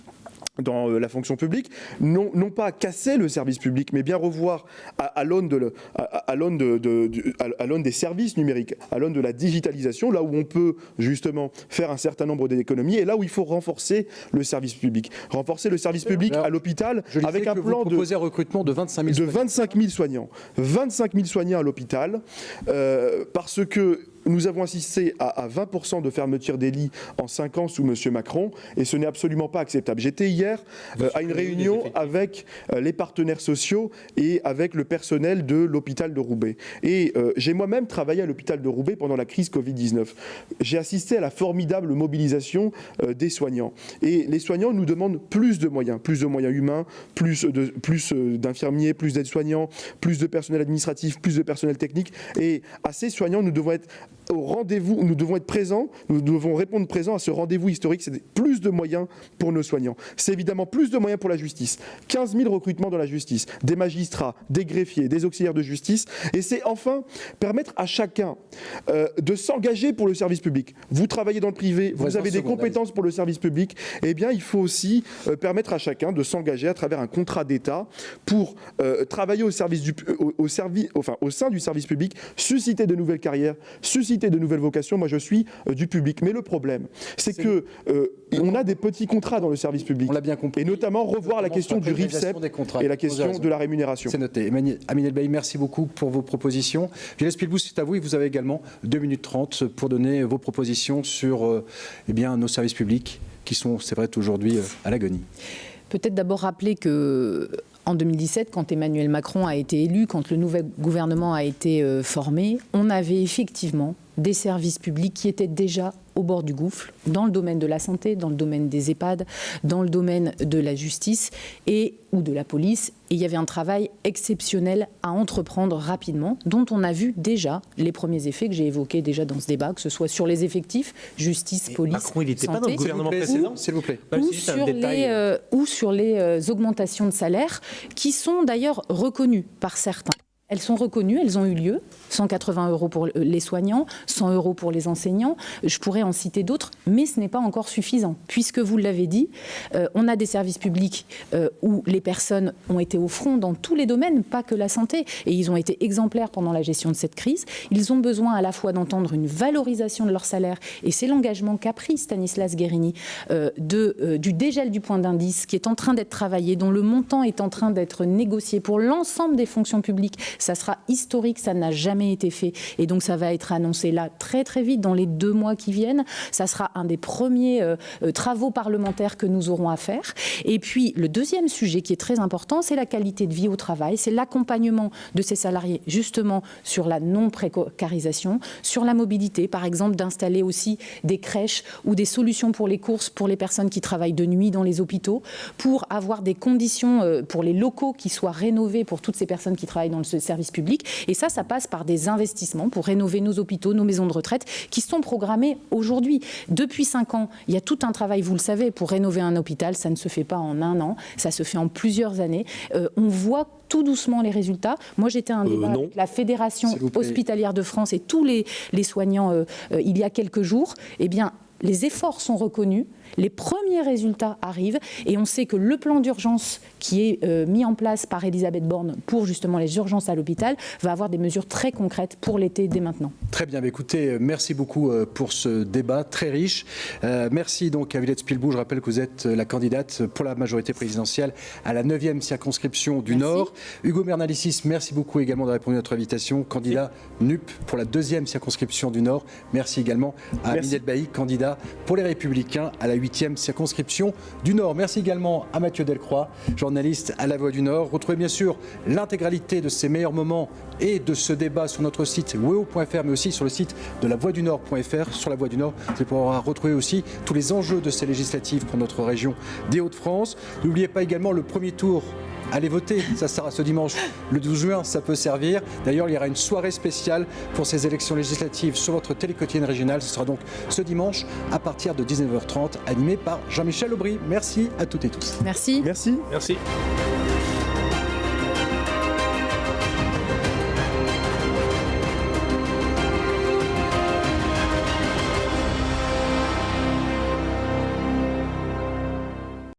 dans la fonction publique, non, non, pas casser le service public, mais bien revoir à, l'aune de, à, de, de, des services numériques, à l'aune de la digitalisation, là où on peut justement faire un certain nombre d'économies, et là où il faut renforcer le service public. Renforcer le service public à l'hôpital avec un plan de recrutement de 25 000 de 25 000 soignants. 25 000 soignants à l'hôpital, parce que nous avons assisté à, 20% de fermeture des lits en 5 ans sous M. Macron et ce n'est absolument pas acceptable. J'étais hier euh, à une réunion avec euh, les partenaires sociaux et avec le personnel de l'hôpital de Roubaix. Et euh, j'ai moi-même travaillé à l'hôpital de Roubaix pendant la crise Covid-19. J'ai assisté à la formidable mobilisation des soignants. Et les soignants nous demandent plus de moyens, plus de moyens humains, plus d'infirmiers, plus, plus d'aides-soignants, plus de personnel administratif, plus de personnel technique. Et à ces soignants, nous devons être au rendez-vous, nous devons être présents, nous devons répondre présents à ce rendez-vous historique, c'est plus de moyens pour nos soignants. C'est évidemment plus de moyens pour la justice. 15 000 recrutements dans la justice, des magistrats, des greffiers, des auxiliaires de justice, et c'est enfin permettre à chacun euh, de s'engager pour le service public. Vous travaillez dans le privé, vous avez des compétences pour le service public, eh bien il faut aussi euh, permettre à chacun de s'engager à travers un contrat d'État pour euh, travailler au, service du, au, service, enfin, au sein du service public, susciter de nouvelles carrières, susciter de nouvelles vocations. Moi, je suis euh, du public. Mais le problème, c'est que euh, on a des petits contrats dans le service public. On l'a bien compris. Et notamment revoir la question du RIFSEP et la question de la rémunération. C'est noté. Amine Elbaï, merci beaucoup pour vos propositions. Gilles Spilbous, c'est à vous et vous avez également 2 minutes 30 pour donner vos propositions sur euh, eh bien, nos services publics qui sont, c'est vrai, aujourd'hui à l'agonie. Peut-être d'abord rappeler que en 2017, quand Emmanuel Macron a été élu, quand le nouvel gouvernement a été formé, on avait effectivement des services publics qui étaient déjà au bord du gouffre, dans le domaine de la santé, dans le domaine des EHPAD, dans le domaine de la justice et ou de la police. Et il y avait un travail exceptionnel à entreprendre rapidement, dont on a vu déjà les premiers effets que j'ai évoqués déjà dans ce débat, que ce soit sur les effectifs, justice, police, Macron, il n'était pas dans le gouvernement précédent, s'il vous plaît. Ou, sur les, euh, ou sur les euh, augmentations de salaire, qui sont d'ailleurs reconnues par certains. Elles sont reconnues, elles ont eu lieu. 180 euros pour les soignants, 100 euros pour les enseignants. Je pourrais en citer d'autres, mais ce n'est pas encore suffisant. Puisque vous l'avez dit, euh, on a des services publics euh, où les personnes ont été au front dans tous les domaines, pas que la santé. Et ils ont été exemplaires pendant la gestion de cette crise. Ils ont besoin à la fois d'entendre une valorisation de leur salaire, et c'est l'engagement qu'a pris Stanislas Guérini euh, du dégel du point d'indice qui est en train d'être travaillé, dont le montant est en train d'être négocié pour l'ensemble des fonctions publiques Ça sera historique, ça n'a jamais été fait. Et donc ça va être annoncé là très très vite, dans les deux mois qui viennent. Ça sera un des premiers euh, euh, travaux parlementaires que nous aurons à faire. Et puis le deuxième sujet qui est très important, c'est la qualité de vie au travail, c'est l'accompagnement de ces salariés justement sur la non-précarisation, sur la mobilité, par exemple d'installer aussi des crèches ou des solutions pour les courses pour les personnes qui travaillent de nuit dans les hôpitaux, pour avoir des conditions euh, pour les locaux qui soient rénovés pour toutes ces personnes qui travaillent dans le service public. Et ça, ça passe par des investissements pour rénover nos hôpitaux, nos maisons de retraite, qui sont programmés aujourd'hui. Depuis cinq ans, il y a tout un travail, vous le savez, pour rénover un hôpital. Ça ne se fait pas en un an, ça se fait en plusieurs années. Euh, on voit tout doucement les résultats. Moi, j'étais un euh, avec la Fédération hospitalière de France et tous les, les soignants il y a quelques jours. Eh bien, les efforts sont reconnus, les premiers résultats arrivent et on sait que le plan d'urgence qui est euh, mis en place par Elisabeth Borne pour justement les urgences à l'hôpital va avoir des mesures très concrètes pour l'été dès maintenant. Très bien, écoutez, euh, merci beaucoup euh, pour ce débat très riche. merci donc à Villette Spilbou, je rappelle que vous êtes la candidate pour la majorité présidentielle à la 9e circonscription du Nord. Hugo Bernalicis, merci beaucoup également d'avoir répondu à notre invitation, candidat NUP pour la deuxième circonscription du Nord. Merci également à Minette Bailly, candidat pour les Républicains à la 8e circonscription du Nord. Merci également à Mathieu Delcroix, journaliste à La Voix du Nord. Retrouvez bien sûr l'intégralité de ces meilleurs moments et de ce débat sur notre site weo.fr, mais aussi sur le site de la Voix du Nord.fr. Sur la Voix du Nord, vous pourrez retrouver aussi tous les enjeux de ces législatives pour notre région des Hauts-de-France. N'oubliez pas également le premier tour allez voter, ça sera ce dimanche le 12 juin, ça peut servir. D'ailleurs, il y aura une soirée spéciale pour ces élections législatives sur votre télé quotidienne régionale. Ce sera donc ce dimanche à partir de 19h30, animé par Jean-Michel Aubry. Merci à toutes et tous. Merci. Merci. Merci.